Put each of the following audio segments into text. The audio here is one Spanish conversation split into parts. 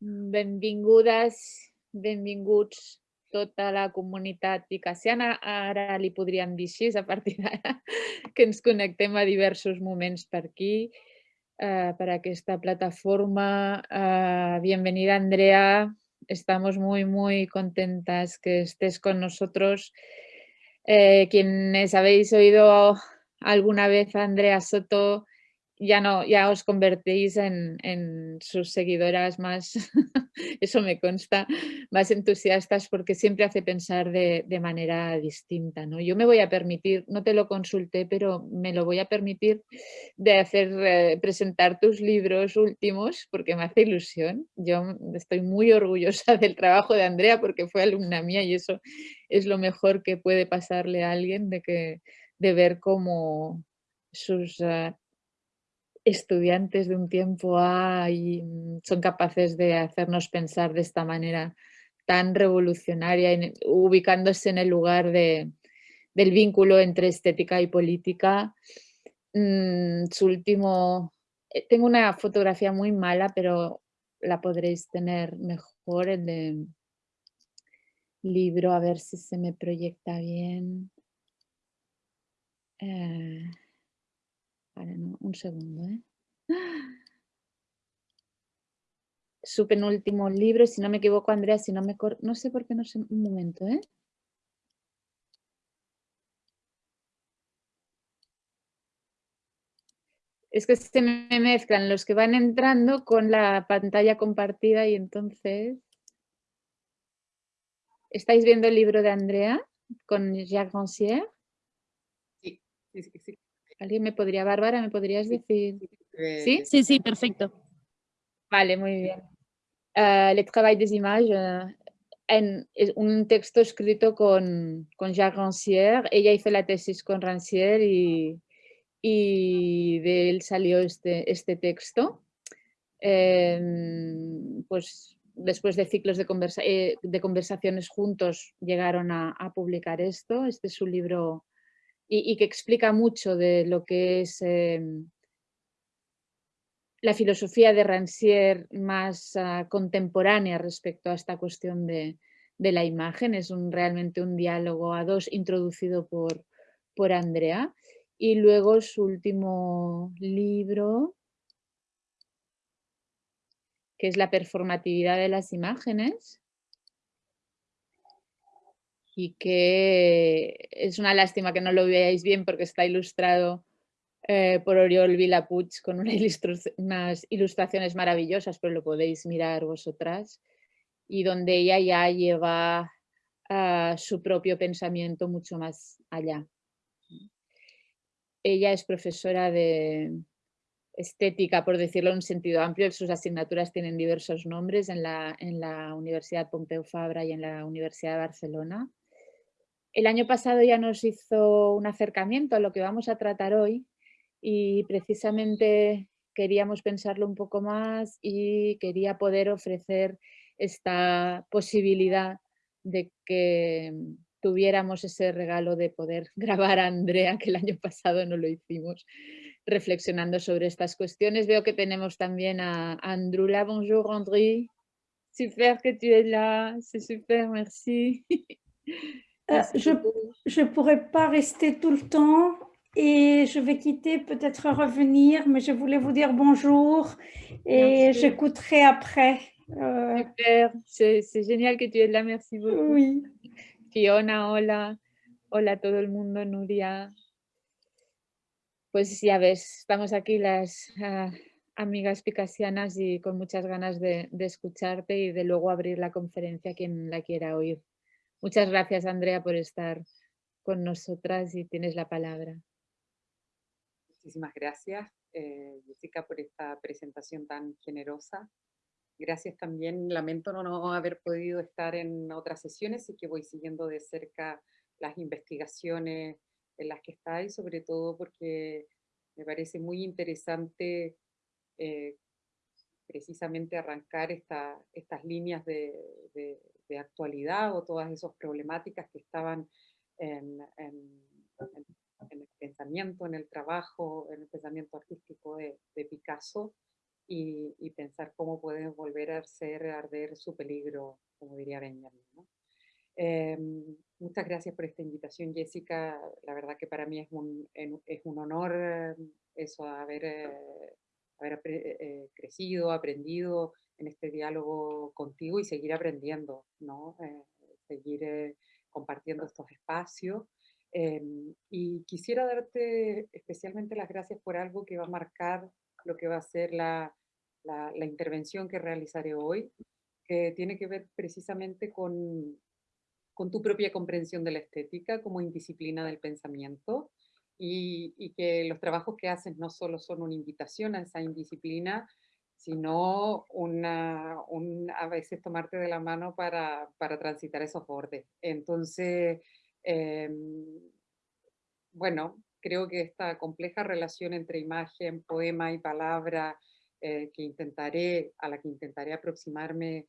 Benvingudes, benvinguts tota la comunitat picassiana. Ara li podríem dir així, a partir d'ara, que ens connectem a diversos moments per aquí, eh, per aquesta plataforma. Eh, bienvenida, Andrea. Estamos muy, muy contentas que estés con nosotros. Eh, quienes habéis oído alguna vez a Andrea Soto, ya no, ya os convertís en, sus seguidoras más, eso me consta, más entusiastas porque siempre hace pensar de, manera distinta. ¿no? Yo me voy a permitir, no te lo consulté, pero me lo voy a permitir de hacer, eh, presentar tus libros últimos porque me hace ilusión. Yo estoy muy orgullosa del trabajo de Andrea porque fue alumna mía y eso es lo mejor que puede pasarle a alguien de, que, de ver cómo sus ah, estudiantes de un tiempo y mm, son capaces de hacernos pensar de esta manera tan revolucionaria, ubicándose en el lugar de, del vínculo entre estética y política. Mm, su último, eh, tengo una fotografía muy mala, pero la podréis tener mejor, el de libro, a ver si se me proyecta bien. Eh, un segundo, ¿eh? Su penúltimo libro, si no me equivoco, Andrea, si no me... No sé por qué, no sé, un momento, ¿eh? Es que se me mezclan los que van entrando con la pantalla compartida y entonces... ¿Estáis viendo el libro de Andrea con Jacques Rancière? Sí, sí, sí. ¿Alguien me podría, Bárbara, me podrías decir? ¿Sí? Sí, sí, perfecto. Vale, muy bien. Uh, Le travail des images, uh, en, es un texto escrito con, con Jacques Rancière. Ella hizo la tesis con Rancière y, y de él salió este, este texto. Eh, pues después de ciclos de, conversa, eh, de conversaciones juntos llegaron a, a, publicar esto. Este es un libro y, que explica mucho de lo que es em, la filosofía de Rancière más ah, contemporánea respecto a esta cuestión de, la imagen. Es un, realmente un diálogo a dos introducido por, por Andrea. Y luego su último libro, que es la performatividad de las imágenes, y que es una lástima que no lo veáis bien porque está ilustrado eh, por Oriol Vilapuig con unas ilustraciones maravillosas, pero lo podéis mirar vosotras, y donde ella ya lleva ah, su propio pensamiento mucho más allá. Ella es profesora de estética, por decirlo en un sentido amplio, sus asignaturas tienen diversos nombres en la, en la Universidad Pompeu Fabra y en la Universidad de Barcelona. El año pasado ya nos hizo un acercamiento a lo que vamos a tratar hoy y precisamente queríamos pensarlo un poco más y quería poder ofrecer esta posibilidad de que tuviéramos ese regalo de poder grabar a Andrea, que el año pasado no lo hicimos, reflexionando sobre estas cuestiones. Veo que tenemos también a Andrula. Bonjour André. Super que tu es là, c'est super, merci. Euh, je ne pourrais pas rester tout le temps et je vais quitter, peut-être revenir, mais je voulais vous dire bonjour et j'écouterai après. Euh... Super, c'est génial que tu es là, merci beaucoup. Oui. Fiona, hola. Hola todo el mundo, Nuria. Pues ya ves, estamos aquí las uh, amigas picasianas y con muchas ganas de, de escucharte y de luego abrir la conferencia a quien la quiera oír. Muchas gracias, Andrea, por estar con nosotras y tienes la palabra. Muchísimas gracias, eh, Jessica, por esta presentación tan generosa. Gracias también, lamento no haber podido estar en otras sesiones y que voy siguiendo de cerca las investigaciones en las que estáis, sobre todo porque me parece muy interesante eh, precisamente arrancar estas líneas de, actualidad o todas esas problemáticas que estaban en, el pensamiento, en el trabajo, en el pensamiento artístico de, Picasso y, pensar cómo pueden volver a ser arder su peligro, como diría Benjamin. Em, muchas gracias por esta invitación, Jessica. La verdad que para mí es un, honor eh, eso, haber, eh, haber eh, crecido, aprendido en este diálogo contigo y seguir aprendiendo, ¿no? seguir compartiendo estos espacios. Em, y quisiera darte especialmente las gracias por algo que va a marcar lo que va a ser la, la, la intervención que realizaré hoy, que tiene que ver precisamente con, con tu propia comprensión de la estética como indisciplina del pensamiento y, que los trabajos que haces no solo son una invitación a esa indisciplina, sino una, un, a veces tomarte de la mano para, para transitar esos bordes. Entonces, eh, bueno, creo que esta compleja relación entre imagen, poema y palabra, eh, que intentaré, a la que intentaré aproximarme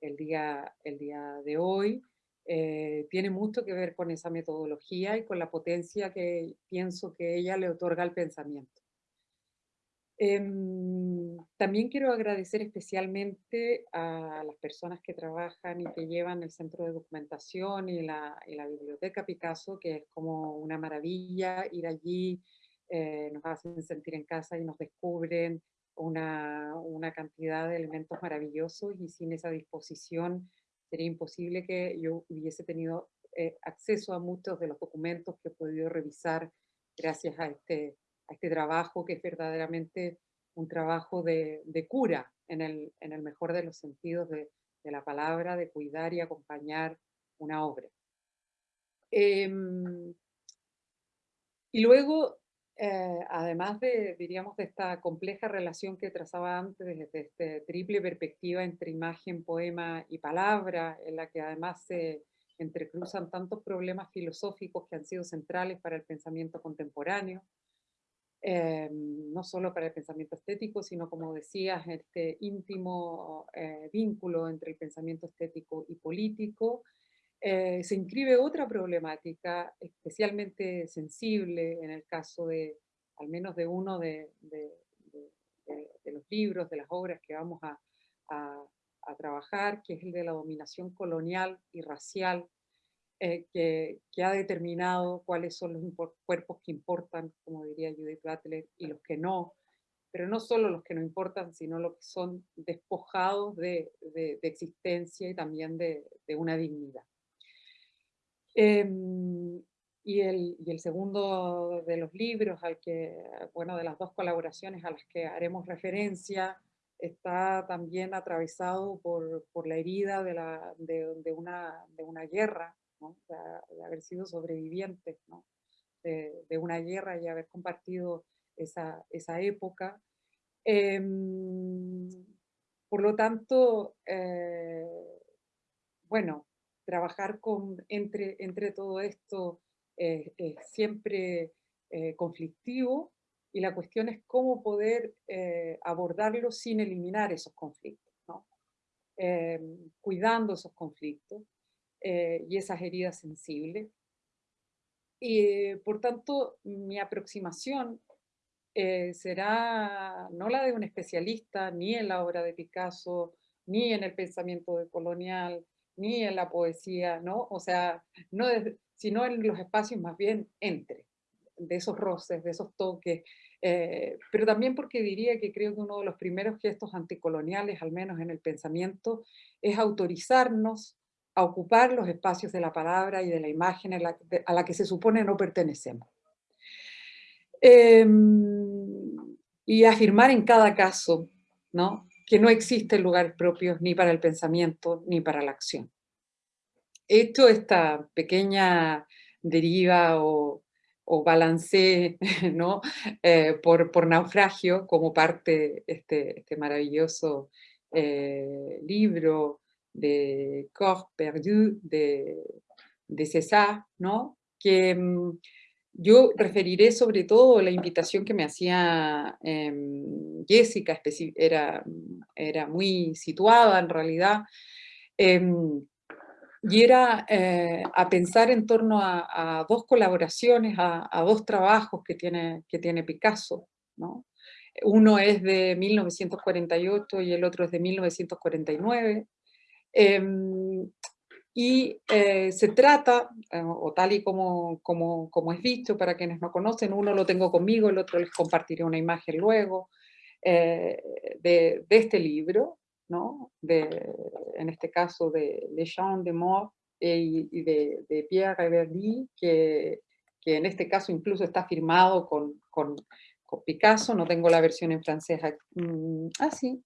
el día, el día de hoy, eh, tiene mucho que ver con esa metodología y con la potencia que pienso que ella le otorga al pensamiento. Em, también quiero agradecer especialmente a las personas que trabajan y que llevan el centro de documentación y la, biblioteca Picasso, que es como una maravilla ir allí, eh, nos hacen sentir en casa y nos descubren una, una cantidad de elementos maravillosos y sin esa disposición sería imposible que yo hubiese tenido eh, acceso a muchos de los documentos que he podido revisar gracias a este, este trabajo que es verdaderamente un trabajo de, cura en el, mejor de los sentidos de, de, la palabra, de cuidar y acompañar una obra. Em, y luego eh, además de, diríamos, de esta compleja relación que trazaba antes, desde esta triple perspectiva entre imagen, poema y palabra, en la que además se entrecruzan tantos problemas filosóficos que han sido centrales para el pensamiento contemporáneo, eh, no solo para el pensamiento estético, sino como decías, este íntimo eh, vínculo entre el pensamiento estético y político, se inscribe otra problemática especialmente sensible en el caso de, al menos de uno de, los libros, de las obras que vamos a, trabajar, que es el de la dominación colonial y racial, eh, que, ha determinado cuáles son los cuerpos que importan, como diría Judith Butler, y los que no, pero no solo los que no importan, sino los que son despojados de, existencia y también de una dignidad. Em, y, el, y, el, segundo de los libros, al que, bueno, de las dos colaboraciones a las que haremos referencia, está también atravesado por, por la herida de, la, de, de, una, de una guerra, ¿no? de, haber sido sobrevivientes ¿no? de, una guerra y haber compartido esa, esa época. Eh, por lo tanto, eh, bueno, trabajar con, entre, entre todo esto es siempre eh, conflictivo y la cuestión es cómo poder eh, abordarlo sin eliminar esos conflictos. Eh, cuidando esos conflictos y esas heridas sensibles. Y por tanto, mi aproximación será no la de un especialista, ni en la obra de Picasso, ni en el pensamiento de colonial, ni en la poesía, ¿no? O sea, no sino en los espacios más bien entre, de esos roces, de esos toques, eh, pero también porque diría que creo que uno de los primeros gestos anticoloniales, al menos en el pensamiento, es autorizarnos a ocupar los espacios de la palabra y de la imagen a la, que se supone no pertenecemos. Em, y afirmar en cada caso, ¿no? Que no existen lugares propios ni para el pensamiento ni para la acción. Hecho esta pequeña deriva o, balance ¿no? Eh, por, naufragio como parte de este, este maravilloso eh, libro de Corps Perdu de, de César, ¿no? que mm, yo referiré sobre todo la invitación que me hacía em, Jessica, era, era muy situada en realidad, em, y era eh, a pensar en torno a, dos colaboraciones, a, dos trabajos que tiene, que tiene Picasso, ¿no? Uno es de 1948 y el otro es de 1949. Em, y eh, se trata, eh, o tal y como, como, como, es dicho para quienes no conocen, uno lo tengo conmigo, el otro les compartiré una imagen luego, eh, de, de, este libro, ¿no? de, en este caso de Le Champ de Mort y, de, de, Pierre Verdi, que, que, en este caso incluso está firmado con, con, con Picasso, no tengo la versión en francés, mm, ah sí,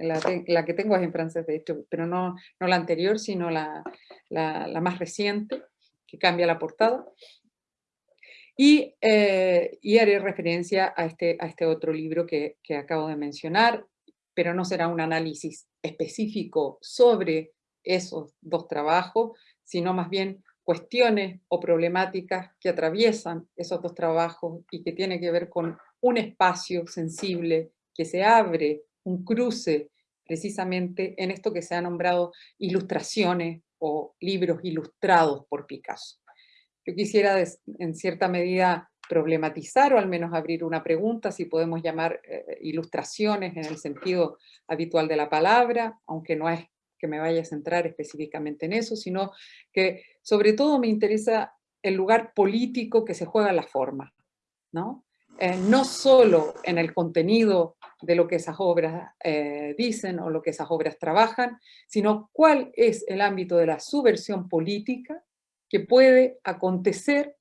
la, que tengo es en francés, de hecho, pero no, no la anterior, sino la, la, más reciente, que cambia la portada. Y, eh, y, haré referencia a este, a este otro libro que, que, acabo de mencionar, pero no será un análisis específico sobre esos dos trabajos, sino más bien cuestiones o problemáticas que atraviesan esos dos trabajos y que tiene que ver con un espacio sensible que se abre un cruce precisamente en esto que se ha nombrado ilustraciones o libros ilustrados por Picasso. Yo quisiera en cierta medida problematizar o al menos abrir una pregunta si podemos llamar eh, ilustraciones en el sentido habitual de la palabra, aunque no es que me vaya a centrar específicamente en eso, sino que sobre todo me interesa el lugar político que se juega la forma, ¿no? Eh, no solo en el contenido de lo que esas obras eh, dicen o lo que esas obras trabajan, sino cuál es el ámbito de la subversión política que puede acontecer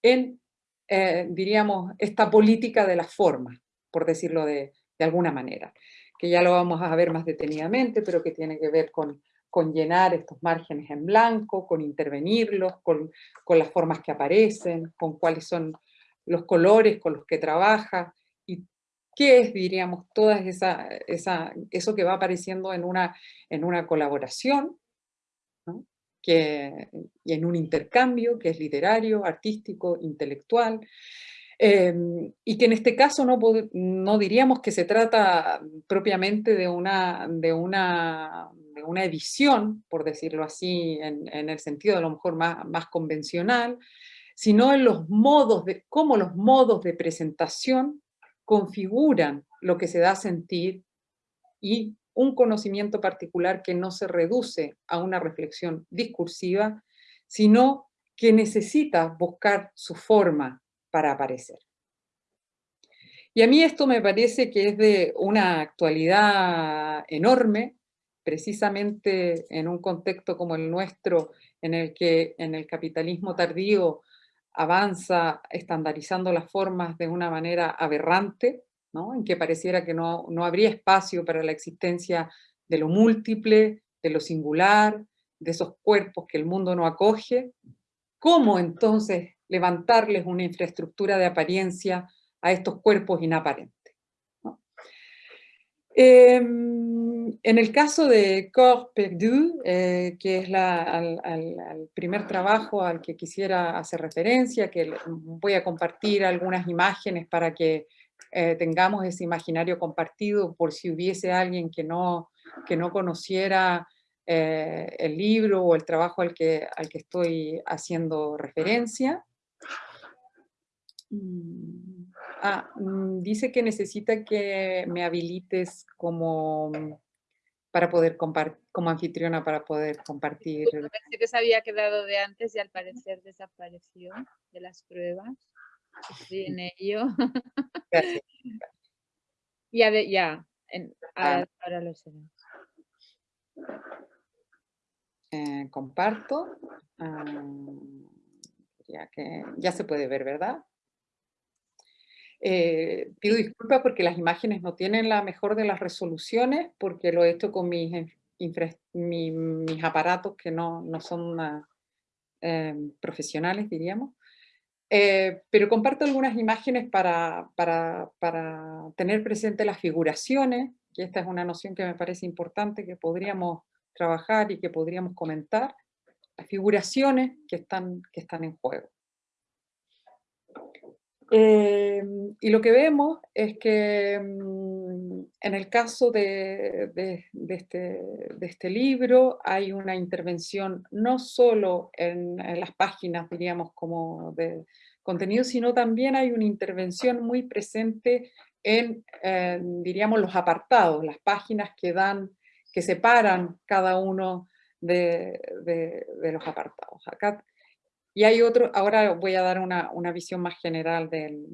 en, eh, diríamos, esta política de la forma, por decirlo de, alguna manera, que ya lo vamos a ver más detenidamente, pero que tiene que ver con, con llenar estos márgenes en blanco, con intervenirlos, con, con las formas que aparecen, con cuáles son los colores con los que trabaja, y qué es, diríamos, toda esa, esa, eso que va apareciendo en una, en una colaboración, que, y en un intercambio que es literario, artístico, intelectual, em, y que en este caso no, no, diríamos que se trata propiamente de una, de una, de una edición, por decirlo así, en, el sentido a lo mejor más, más convencional, sino en los modos de, cómo los modos de presentación configuran lo que se da a sentir y un conocimiento particular que no se reduce a una reflexión discursiva, sino que necesita buscar su forma para aparecer. Y a mí esto me parece que es de una actualidad enorme, precisamente en un contexto como el nuestro, en el que en el capitalismo tardío avanza estandarizando las formas de una manera aberrante, ¿no? en que pareciera que no, no habría espacio para la existencia de lo múltiple, de lo singular, de esos cuerpos que el mundo no acoge, ¿cómo entonces levantarles una infraestructura de apariencia a estos cuerpos inaparentes? Em, en el caso de Corps Perdu, eh, que es el primer trabajo al que quisiera hacer referencia, que voy a compartir algunas imágenes para que eh, tengamos ese imaginario compartido por si hubiese alguien que no, que no conociera eh, el libro o el trabajo al que, al que estoy haciendo referencia. Mm. Ah, mm, dice que necesita que me habilites como para poder compartir, como anfitriona para poder compartir. Pensé que se había quedado de antes y al parecer desapareció de las pruebas. Estoy en ello. Gracias. ya, ya ah. ahora lo sé. Eh, comparto. Ah, ya, que, ya se puede ver, ¿verdad? Eh, pido disculpas porque las imágenes no tienen la mejor de las resoluciones, porque lo he hecho con mis, mis aparatos que no, no son em, profesionales, diríamos. Eh, pero comparto algunas imágenes para, para, para, tener presente las figuraciones, que esta es una noción que me parece importante, que podríamos trabajar y que podríamos comentar, las figuraciones que están, que están en juego. Em, y lo que vemos es que mm, en el caso de, este, de, este, libro hay una intervención no solo en, las páginas, diríamos, como de contenido, sino también hay una intervención muy presente en, eh, diríamos, los apartados, las páginas que dan, que separan cada uno de, los apartados. Acá, y hay otro, ahora voy a dar una, visión más general del,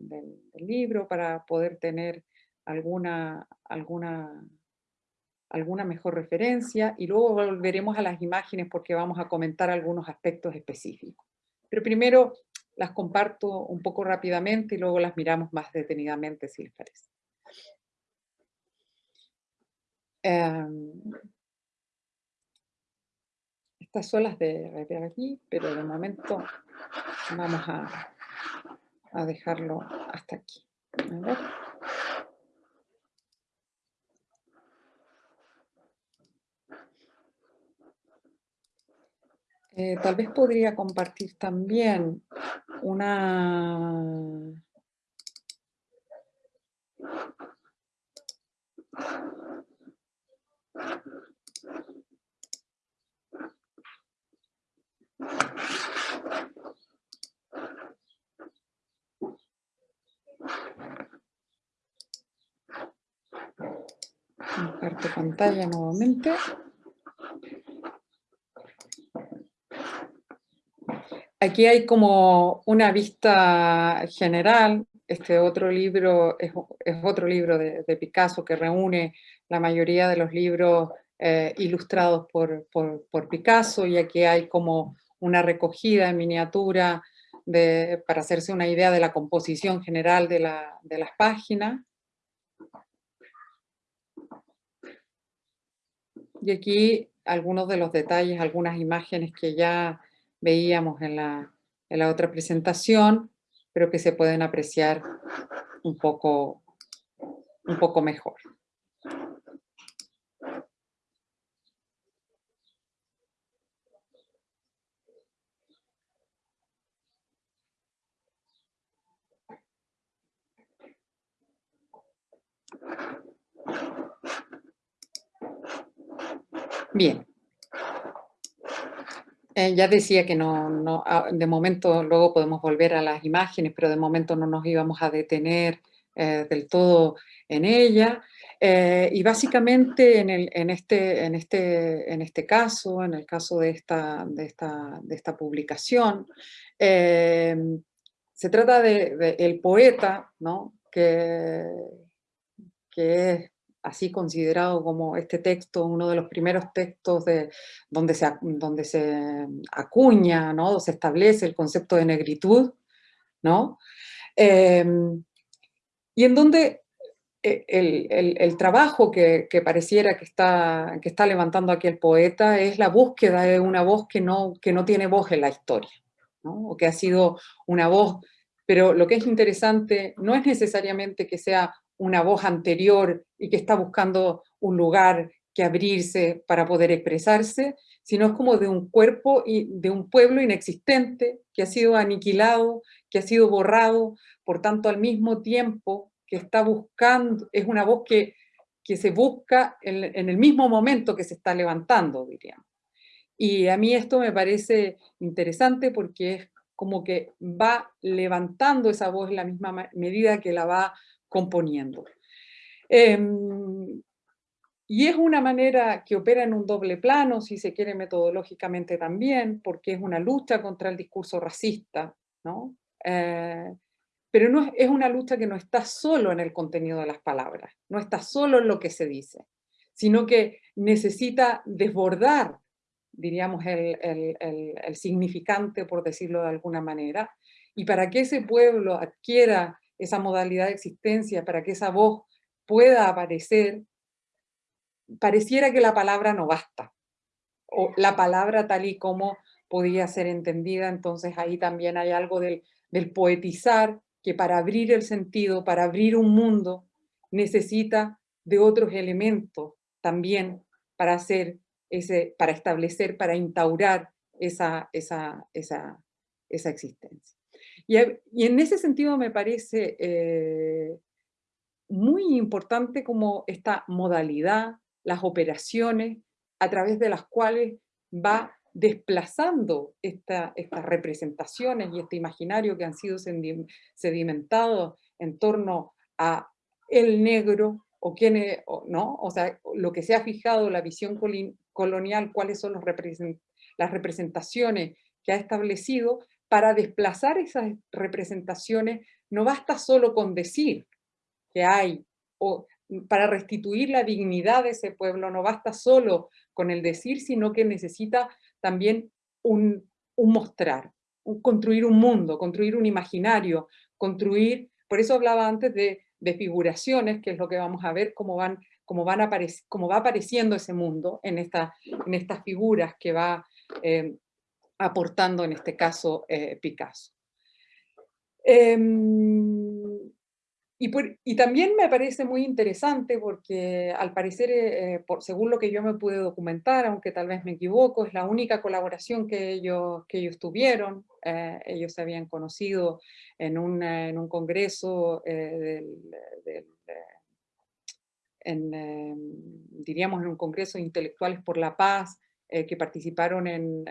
libro para poder tener alguna, alguna, alguna mejor referencia y luego volveremos a las imágenes porque vamos a comentar algunos aspectos específicos. Pero primero las comparto un poco rápidamente y luego las miramos más detenidamente, si les parece. Em, estas son las de, aquí, pero de momento vamos a, a dejarlo hasta aquí. Eh, tal vez podría compartir también una... Comparto pantalla nuevamente. Aquí hay como una vista general, este otro libro es, otro libro de, Picasso que reúne la mayoría de los libros eh, ilustrados por, Picasso y aquí hay como una recogida en miniatura para hacerse una idea de la composición general de, de las páginas. Y aquí algunos de los detalles, algunas imágenes que ya veíamos en la, en la otra presentación, pero que se pueden apreciar un poco, un poco mejor. Bien, eh, ya decía que no, no, ah, de momento luego podemos volver a las imágenes, pero de momento no nos íbamos a detener eh, del todo en ella. Eh, y básicamente en, el, en, este, en, este, en este caso, en el caso de esta, de esta, de esta publicación, se trata de, de, el poeta, ¿no? que, que es así considerado como este texto, uno de los primeros textos de, donde, se, donde se acuña, ¿no? se establece el concepto de negritud, ¿no? Em, y en donde eh, el, el, trabajo que, que, pareciera que está, que está levantando aquí el poeta es la búsqueda de una voz que no, que no tiene voz en la historia, ¿no? o que ha sido una voz, pero lo que es interesante no es necesariamente que sea una voz anterior y que está buscando un lugar que abrirse para poder expresarse, sino es como de un cuerpo y de un pueblo inexistente que ha sido aniquilado, que ha sido borrado, por tanto al mismo tiempo que está buscando, es una voz que, que se busca en, el mismo momento que se está levantando, diríamos. Y a mí esto me parece interesante porque es como que va levantando esa voz en la misma medida que la va componiendo. Em, y es una manera que opera en un doble plano, si se quiere metodológicamente también, porque es una lucha contra el discurso racista, ¿no? Eh, pero no es, una lucha que no está solo en el contenido de las palabras, no está solo en lo que se dice, sino que necesita desbordar, diríamos, el, el, el significante, por decirlo de alguna manera, y para que ese pueblo adquiera esa modalidad de existencia, para que esa voz pueda aparecer, pareciera que la palabra no basta, o la palabra tal y como podía ser entendida, entonces ahí también hay algo del, del poetizar, que para abrir el sentido, para abrir un mundo, necesita de otros elementos también para hacer ese, para establecer, para instaurar esa, esa, esa, esa existencia. Y, en ese sentido me parece eh, muy importante como esta modalidad, las operaciones a través de las cuales va desplazando estas representaciones y este imaginario que han sido sedimentados en torno a el negro o quién ¿no? O sea, lo que se ha fijado la visión colonial, cuáles son las representaciones que ha establecido, para desplazar esas representaciones no basta solo con decir que hay, o para restituir la dignidad de ese pueblo no basta solo con el decir, sino que necesita también un, mostrar, construir un mundo, construir un imaginario, construir, por eso hablaba antes de, figuraciones, que es lo que vamos a ver, cómo, van, cómo, van cómo va apareciendo ese mundo en, esta, en estas figuras que va eh, aportando en este caso eh, Picasso. Em, y, también me parece muy interesante porque al parecer, eh, por, según lo que yo me pude documentar, aunque tal vez me equivoco, es la única colaboración que ellos, que ellos tuvieron. Eh, ellos se habían conocido en, en un congreso en, diríamos en un congreso de intelectuales por la paz, eh, que participaron en,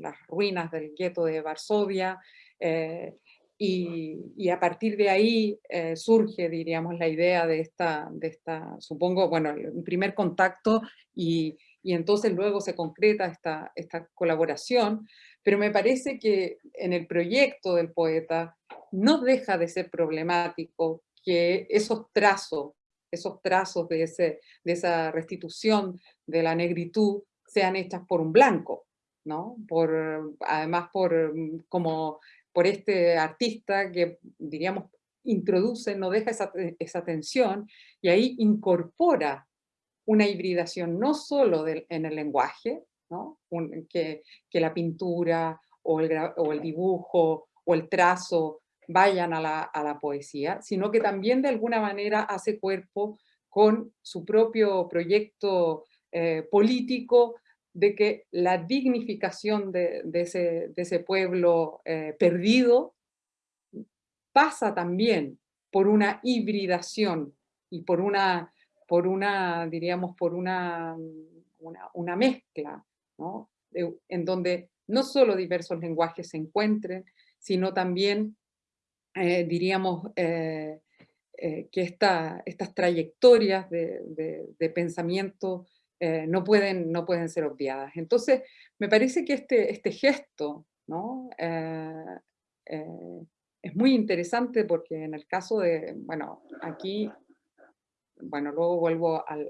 las ruinas del gueto de Varsovia, eh, y, a partir de ahí eh, surge, diríamos, la idea de esta, de esta, supongo, bueno, el primer contacto y, y entonces luego se concreta esta, esta colaboración, pero me parece que en el proyecto del poeta no deja de ser problemático que esos trazos, esos trazos de, ese, de esa restitución de la negritud sean hechas por un blanco, ¿no? Por, además por, mm, como, por este artista que, diríamos, introduce, no deja esa, esa tensión y ahí incorpora una hibridación no solo en el lenguaje, ¿no? que, que, la pintura o el, o el, dibujo o el trazo vayan a la, a la, poesía, sino que también de alguna manera hace cuerpo con su propio proyecto eh, político de que la dignificación de, ese, pueblo eh, perdido pasa también por una hibridación y por una, por una diríamos, por una, una, mezcla, en donde no solo diversos lenguajes se encuentren, sino también, eh, diríamos, eh, que estas trayectorias de pensamiento eh, no, pueden, no pueden ser obviadas. Entonces, me parece que este, este gesto ¿no? Eh, eh, es muy interesante porque en el caso de, bueno, aquí, bueno, luego vuelvo al,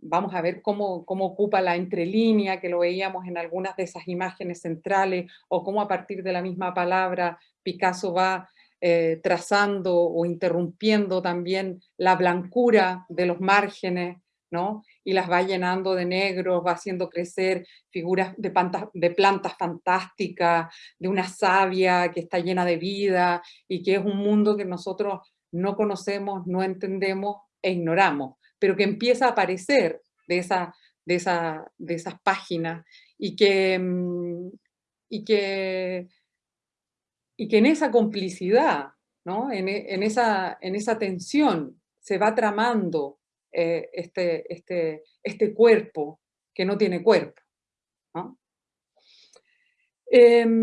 vamos a ver cómo, cómo, ocupa la entrelínea, que lo veíamos en algunas de esas imágenes centrales, o cómo a partir de la misma palabra Picasso va eh, trazando o interrumpiendo también la blancura de los márgenes, ¿no? y las va llenando de negro, va haciendo crecer figuras de, plantas fantásticas, de una savia que está llena de vida, y que es un mundo que nosotros no conocemos, no entendemos e ignoramos, pero que empieza a aparecer de, esa, de, de esas páginas, y que, mm, y que y que en esa complicidad, ¿no? en, en, esa, en esa tensión, se va tramando eh, este, este, este cuerpo que no tiene cuerpo. Em,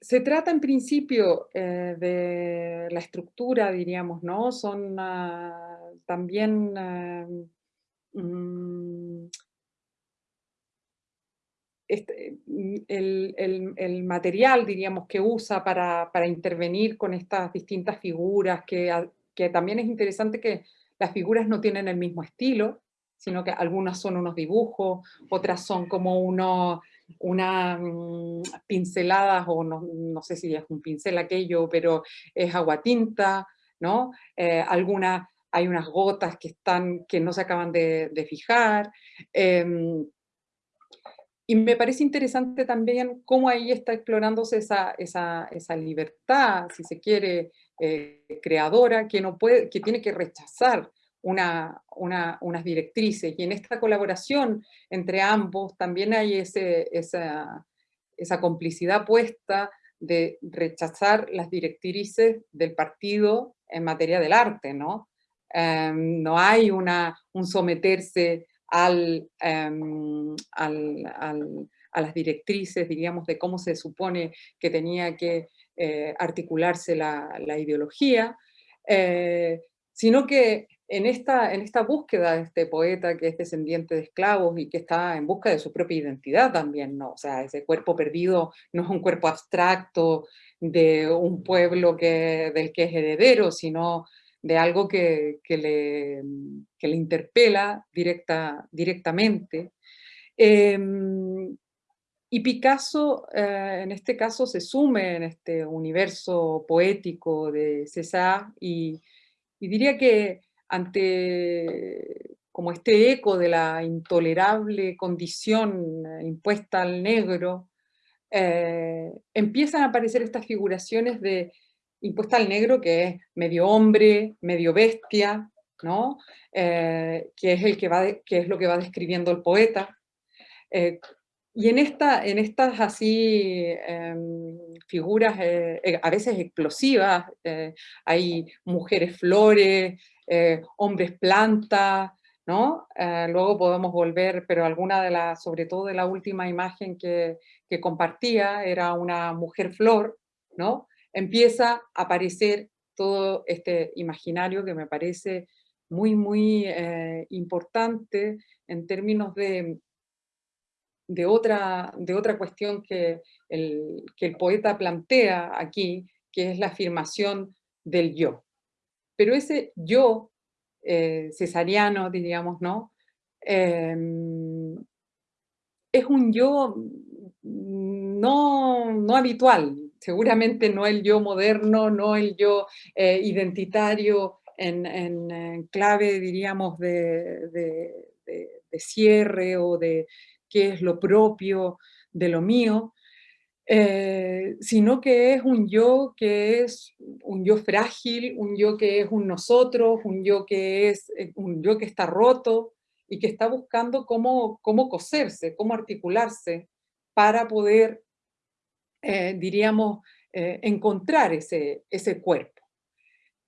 se trata en principio eh, de la estructura, diríamos, ¿no? Son ah, también eh, mm, este, mm, el, material, diríamos, que usa para, intervenir con estas distintas figuras, que, que, también es interesante que las figuras no tienen el mismo estilo, sino que algunas son unos dibujos, otras son como unos una mm, pinceladas, o no, sé si es un pincel aquello, pero es agua tinta, ¿no? Eh, alguna, hay unas gotas que, están, que no se acaban de, fijar, em, y me parece interesante también cómo ahí está explorándose esa, esa, esa libertad, si se quiere, eh, creadora, que, no puede, que tiene que rechazar una, una, unas directrices. Y en esta colaboración entre ambos también hay ese, esa, esa complicidad puesta de rechazar las directrices del partido en materia del arte, ¿no? Em, no hay una, un someterse Em, al, a las directrices, diríamos, de cómo se supone que tenía que eh, articularse la, ideología, eh, sino que en esta, en esta búsqueda de este poeta que es descendiente de esclavos y que está en busca de su propia identidad también, ¿no? O sea, ese cuerpo perdido no es un cuerpo abstracto de un pueblo que, del que es heredero, sino de algo que, le, le, interpela directa, directamente. Em, y Picasso, eh, en este caso, se sume en este universo poético de César y, y diría que ante como este eco de la intolerable condición eh, impuesta al negro, eh, empiezan a aparecer estas figuraciones de impuesta al negro que es medio hombre, medio bestia, ¿no? Eh, que, es el que, va que es lo que va describiendo el poeta. y en, esta, en estas así em, figuras a veces explosivas, hay mujeres flores, eh, hombres planta, ¿no? Eh, luego podemos volver, pero alguna de las, sobre todo de la última imagen que, que compartía, era una mujer flor, ¿no? Empieza a aparecer todo este imaginario que me parece muy, muy eh, importante en términos de, de, otra, de otra cuestión que el, que el poeta plantea aquí, que es la afirmación del yo. Pero ese yo eh, cesariano, diríamos, ¿no? Em, es un yo no, no, habitual, seguramente no el yo moderno, no el yo eh, identitario en, clave, diríamos, de, de, cierre o de qué es lo propio de lo mío, eh, sino que es un yo que es un yo frágil, un yo que es un nosotros, un yo que es eh, un yo que está roto y que está buscando cómo, cómo coserse, cómo articularse para poder, eh, diríamos, encontrar ese, ese cuerpo.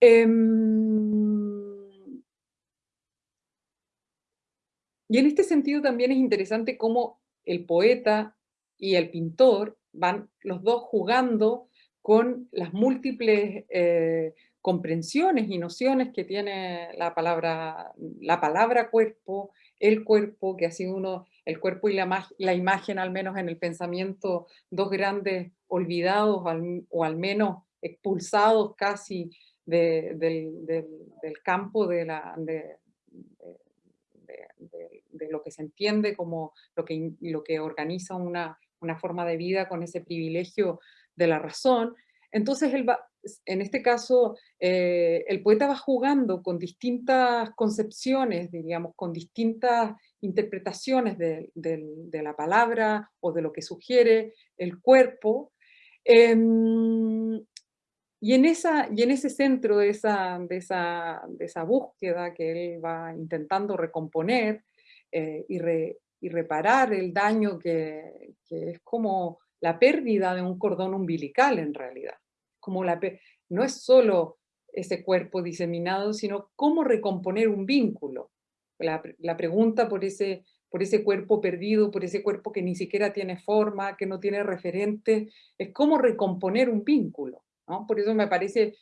Em, y en este sentido también es interesante cómo el poeta y el pintor van los dos jugando con las múltiples eh, comprensiones y nociones que tiene la palabra, la palabra cuerpo, el cuerpo, que ha sido uno, el cuerpo y la, imagen, al menos en el pensamiento, dos grandes olvidados o al menos expulsados casi del, campo de, lo que se entiende como lo que, lo que organiza una, una forma de vida con ese privilegio de la razón. Entonces, en este caso, eh, el poeta va jugando con distintas concepciones, diríamos, con distintas interpretaciones de, la palabra o de lo que sugiere el cuerpo. Em, y, en ese centro de esa, búsqueda que él va intentando recomponer eh, y reparar el daño que, es como la pérdida de un cordón umbilical en realidad. Como la, no es solo ese cuerpo diseminado, sino cómo recomponer un vínculo. La, pregunta por ese, por ese cuerpo perdido, por ese cuerpo que ni siquiera tiene forma, que no tiene referente, es cómo recomponer un vínculo. Por eso me parece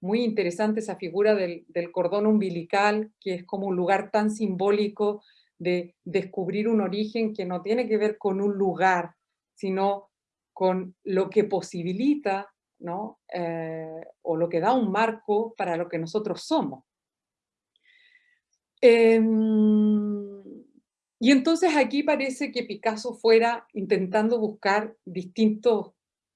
muy interesante esa figura del, del, cordón umbilical, que es como un lugar tan simbólico de descubrir un origen que no tiene que ver con un lugar, sino con lo que posibilita, ¿no? Eh, o lo que da un marco para lo que nosotros somos. Em, y entonces aquí parece que Picasso fuera intentando buscar distintos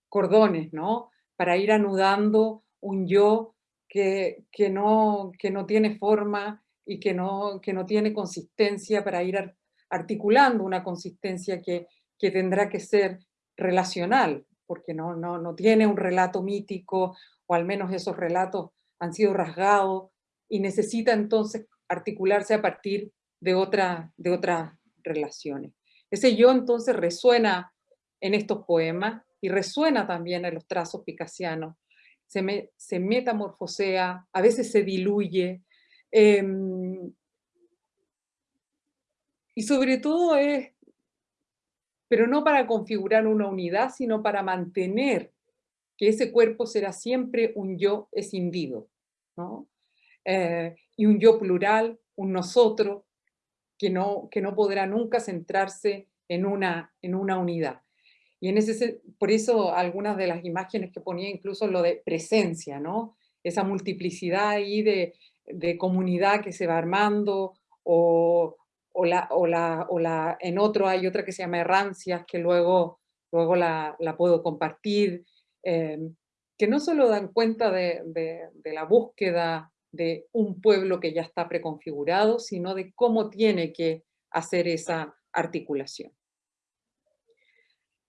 cordones, ¿no? Para ir anudando un yo que, que, no, que no tiene forma y que no, que no tiene consistencia para ir articulando una consistencia que, que tendrá que ser relacional, porque no, no, no tiene un relato mítico, o al menos esos relatos han sido rasgados, y necesita entonces articularse a partir de, otra, de otras relaciones. Ese yo entonces resuena en estos poemas y resuena también en los trazos picasianos. Se, me, se metamorfosea, a veces se diluye, Em, y sobre todo es, pero no para configurar una unidad, sino para mantener que ese cuerpo será siempre un yo escindido, ¿no? Eh, y un yo plural, un nosotros, que no, que no podrá nunca centrarse en una, en una unidad. Y en ese, por eso algunas de las imágenes que ponía incluso lo de presencia, ¿no? Esa multiplicidad ahí de, de comunidad que se va armando, o, o, la, o, la, o la, en otro hay otra que se llama Errancias, que luego, luego la, la puedo compartir, eh, que no solo dan cuenta de, de, la búsqueda de un pueblo que ya está preconfigurado, sino de cómo tiene que hacer esa articulación.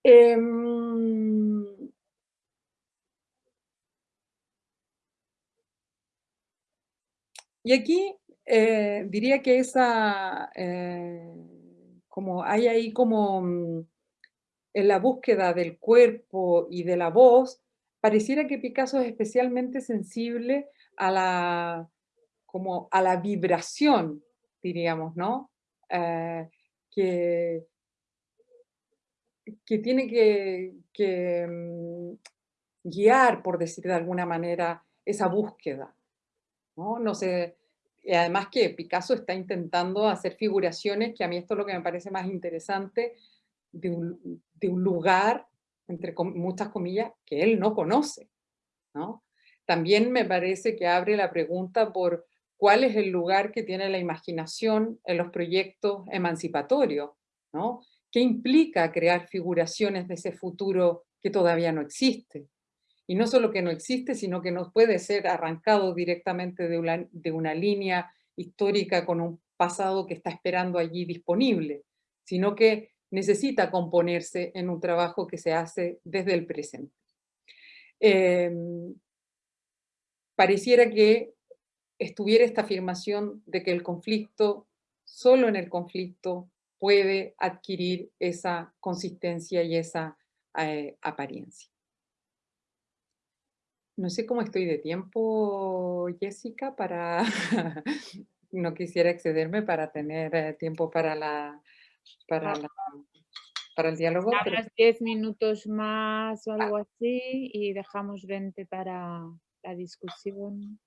Eh, y aquí eh, diría que esa, eh, como hay ahí como mm, en la búsqueda del cuerpo y de la voz, pareciera que Picasso es especialmente sensible a la, como a la vibración, diríamos, ¿no? Eh, que, que tiene que, mm, guiar, por decir de alguna manera, esa búsqueda. ¿no? no sé, y además que Picasso está intentando hacer figuraciones, que a mí esto es lo que me parece más interesante, de un, lugar, entre muchas comillas, que él no conoce. ¿no? También me parece que abre la pregunta por cuál es el lugar que tiene la imaginación en los proyectos emancipatorios, ¿no? ¿Qué implica crear figuraciones de ese futuro que todavía no existe? Y no solo que no existe, sino que no puede ser arrancado directamente de una, línea histórica con un pasado que está esperando allí disponible, sino que necesita componerse en un trabajo que se hace desde el presente. Eh, pareciera que estuviera esta afirmación de que el conflicto, solo en el conflicto, puede adquirir esa consistencia y esa eh, apariencia. No sé cómo estoy de tiempo, Jessica, para... no quisiera excederme para tener eh, tiempo para la... Para, la, para el diálogo. Pero... 10 minutos más o algo así y dejamos 20 para la discusión.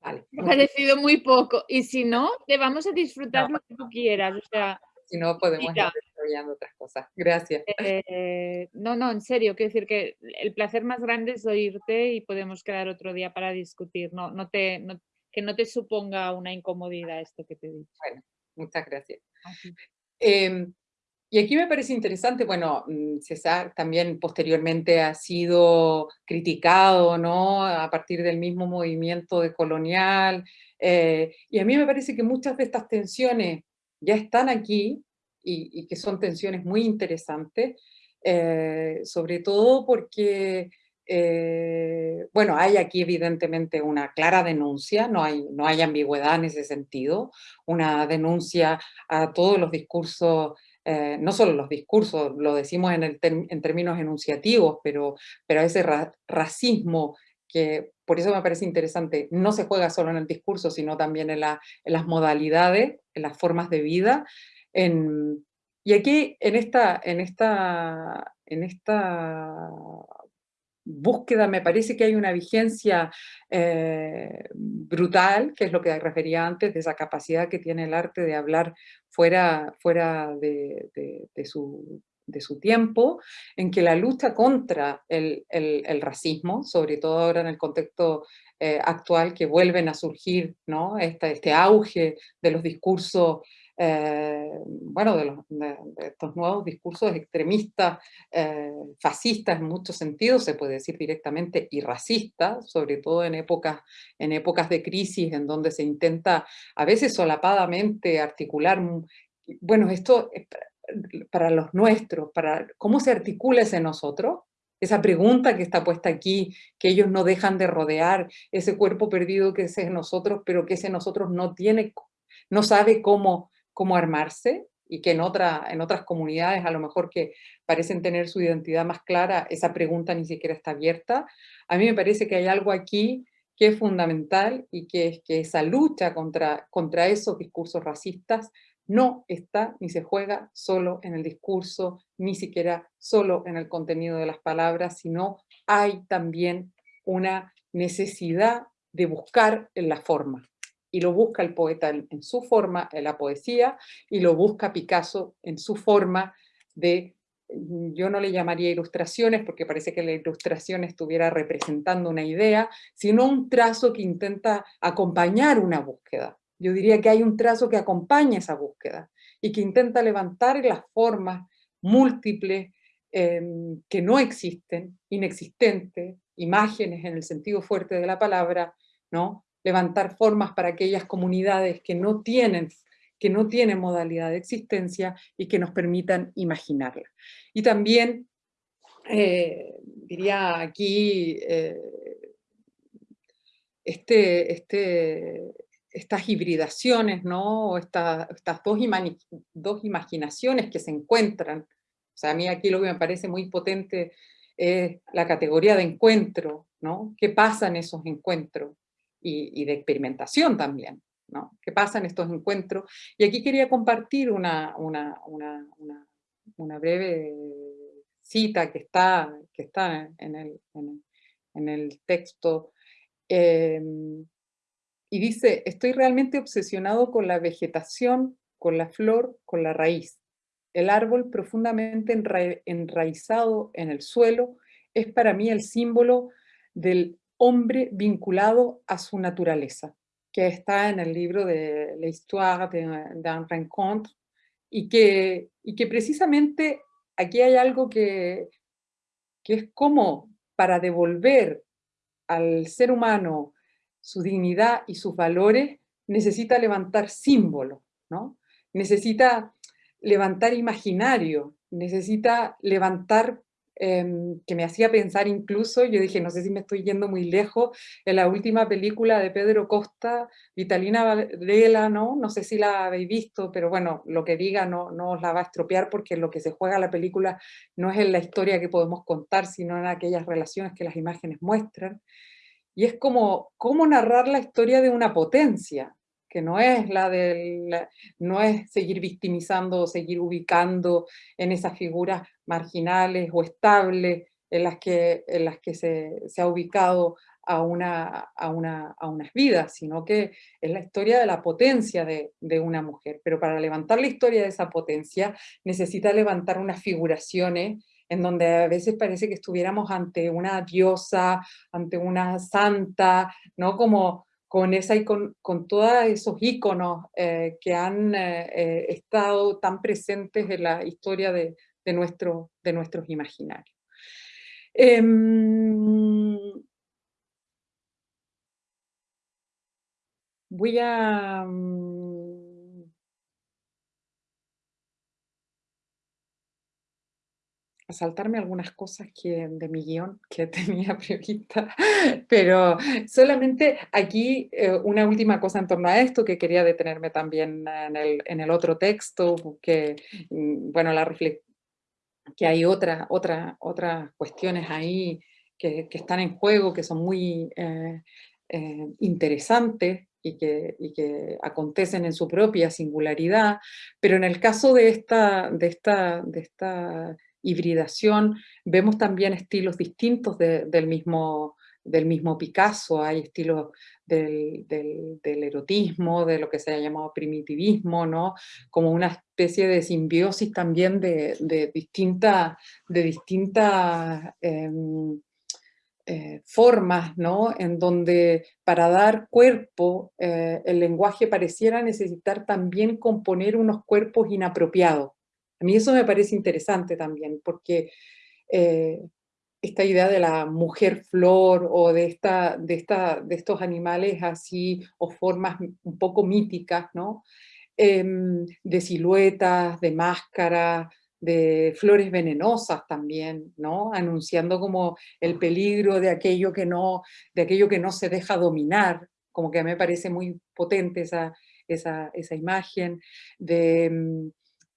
Vale. Me ha parecido muy poco. Y si no, te vamos a disfrutar no. lo que tú quieras. O sea, si no, podemos ir desarrollando otras cosas. Gracias. Eh, no, no, en serio, quiero decir que el placer más grande es oírte y podemos quedar otro día para discutir. No, no te, no, que no te suponga una incomodidad esto que te he dicho. Bueno, muchas gracias. Eh, y aquí me parece interesante, bueno, mm, César también posteriormente ha sido criticado, ¿no? A partir del mismo movimiento de colonial, eh, y a mí me parece que muchas de estas tensiones ya están aquí, y, y que son tensiones muy interesantes, eh, sobre todo porque, eh, bueno, hay aquí evidentemente una clara denuncia, no hay, no hay ambigüedad en ese sentido, una denuncia a todos los discursos eh, no solo los discursos, lo decimos en, el en términos enunciativos, pero, pero ese ra racismo que por eso me parece interesante, no se juega solo en el discurso, sino también en, la, en las modalidades, en las formas de vida. En, y aquí, en esta, en, esta, en esta búsqueda me parece que hay una vigencia eh, brutal, que es lo que refería antes, de esa capacidad que tiene el arte de hablar fuera, fuera de, de, su, de su tiempo, en que la lucha contra el, el, el racismo, sobre todo ahora en el contexto eh, actual, que vuelven a surgir ¿no? este, este auge de los discursos eh, bueno, de, los, de, de, estos nuevos discursos extremistas, eh, fascistas en muchos sentidos, se puede decir directamente, y racistas, sobre todo en épocas, en épocas de crisis en donde se intenta a veces solapadamente articular, bueno, esto para los nuestros, para cómo se articula ese nosotros, esa pregunta que está puesta aquí, que ellos no dejan de rodear, ese cuerpo perdido que es nosotros, pero que ese nosotros no tiene, no sabe cómo, cómo armarse y que en, otra, en otras comunidades a lo mejor que parecen tener su identidad más clara, esa pregunta ni siquiera está abierta. A mí me parece que hay algo aquí que es fundamental y que es que esa lucha contra, contra esos discursos racistas no está ni se juega solo en el discurso, ni siquiera solo en el contenido de las palabras, sino hay también una necesidad de buscar en la forma. Y lo busca el poeta en, su forma, en la poesía, y lo busca Picasso en su forma de, yo no le llamaría ilustraciones, porque parece que la ilustración estuviera representando una idea, sino un trazo que intenta acompañar una búsqueda. Yo diría que hay un trazo que acompaña esa búsqueda y que intenta levantar las formas múltiples em, que no existen, inexistentes, imágenes en el sentido fuerte de la palabra, ¿no? Levantar formas para aquellas comunidades que no tienen que no tienen modalidad de existencia y que nos permitan imaginarla. Y también, eh, diría aquí, eh, este, este, estas hibridaciones, ¿no? estas dos, dos, imaginaciones que se encuentran. O sea, a mí aquí lo que me parece muy potente es la categoría de encuentro, ¿no? ¿Qué pasa en esos encuentros? Y, de experimentación también, ¿no? ¿Qué pasa en estos encuentros? Y aquí quería compartir una, una, una, una breve cita que está, que está en, el, en el, texto, eh, y dice, estoy realmente obsesionado con la vegetación, con la flor, con la raíz. El árbol profundamente enraizado en el suelo es para mí el símbolo del hombre vinculado a su naturaleza, que está en el libro de L'histoire d'un rencontre, y que, y que precisamente aquí hay algo que, que es como para devolver al ser humano su dignidad y sus valores, necesita levantar símbolos, ¿no? Necesita levantar imaginario, necesita levantar, em, que me hacía pensar incluso, yo dije, no sé si me estoy yendo muy lejos, en la última película de Pedro Costa, Vitalina Varela, ¿no? No sé si la habéis visto, pero bueno, lo que diga no, no os la va a estropear porque lo que se juega la película no es en la historia que podemos contar, sino en aquellas relaciones que las imágenes muestran. Y es como cómo narrar la historia de una potencia, que no es la del, no es seguir victimizando o seguir ubicando en esas figuras marginales o estables en las que, en las que se, ha ubicado a, una, a, una, a, unas vidas, sino que es la historia de la potencia de, de, una mujer. Pero para levantar la historia de esa potencia necesita levantar unas figuraciones en donde a veces parece que estuviéramos ante una diosa, ante una santa, ¿no? Como con, esa, con, con todos esos íconos eh, que han eh, eh, estado tan presentes en la historia de, de, nuestro, de nuestros imaginarios. Em, voy a... Mm, a saltarme algunas cosas que, de mi guion que tenía prevista, pero solamente aquí eh, una última cosa en torno a esto, que quería detenerme también en el, en el otro texto, que, mm, bueno, la que hay otra, otra, otras cuestiones ahí que, que, están en juego, que son muy eh, eh, interesantes, y que, y que, acontecen en su propia singularidad, pero en el caso de esta, de esta, de esta hibridación, vemos también estilos distintos del, mismo, del mismo Picasso, hay estilos del, erotismo, de lo que se ha llamado primitivismo, ¿no? como una especie de simbiosis también de, distintas de distintas em, eh, formas, ¿no? en donde para dar cuerpo eh, el lenguaje pareciera necesitar también componer unos cuerpos inapropiados. A mí eso me parece interesante también, porque eh, esta idea de la mujer flor o de, esta, de, esta, de estos animales así, o formas un poco míticas, ¿no? Em, de siluetas, de máscaras, de flores venenosas también, ¿no? Anunciando como el peligro de aquello que no, de aquello que no se deja dominar, como que a mí me parece muy potente esa, esa, esa imagen, de, em,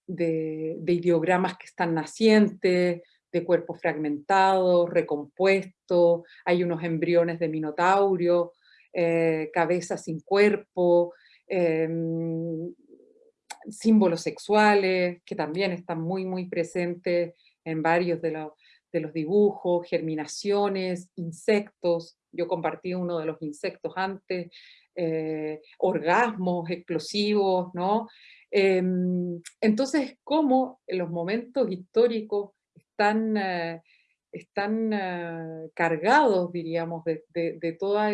de, ideogramas que están nacientes, de cuerpos fragmentados, recompuestos, hay unos embriones de minotaurio, eh, cabezas sin cuerpo, em, símbolos sexuales, que también están muy, muy presentes en varios de, de los dibujos, germinaciones, insectos, yo compartí uno de los insectos antes, eh, orgasmos explosivos, ¿no? Em, entonces, cómo los momentos históricos están, eh, están eh, cargados, diríamos, de, de, todas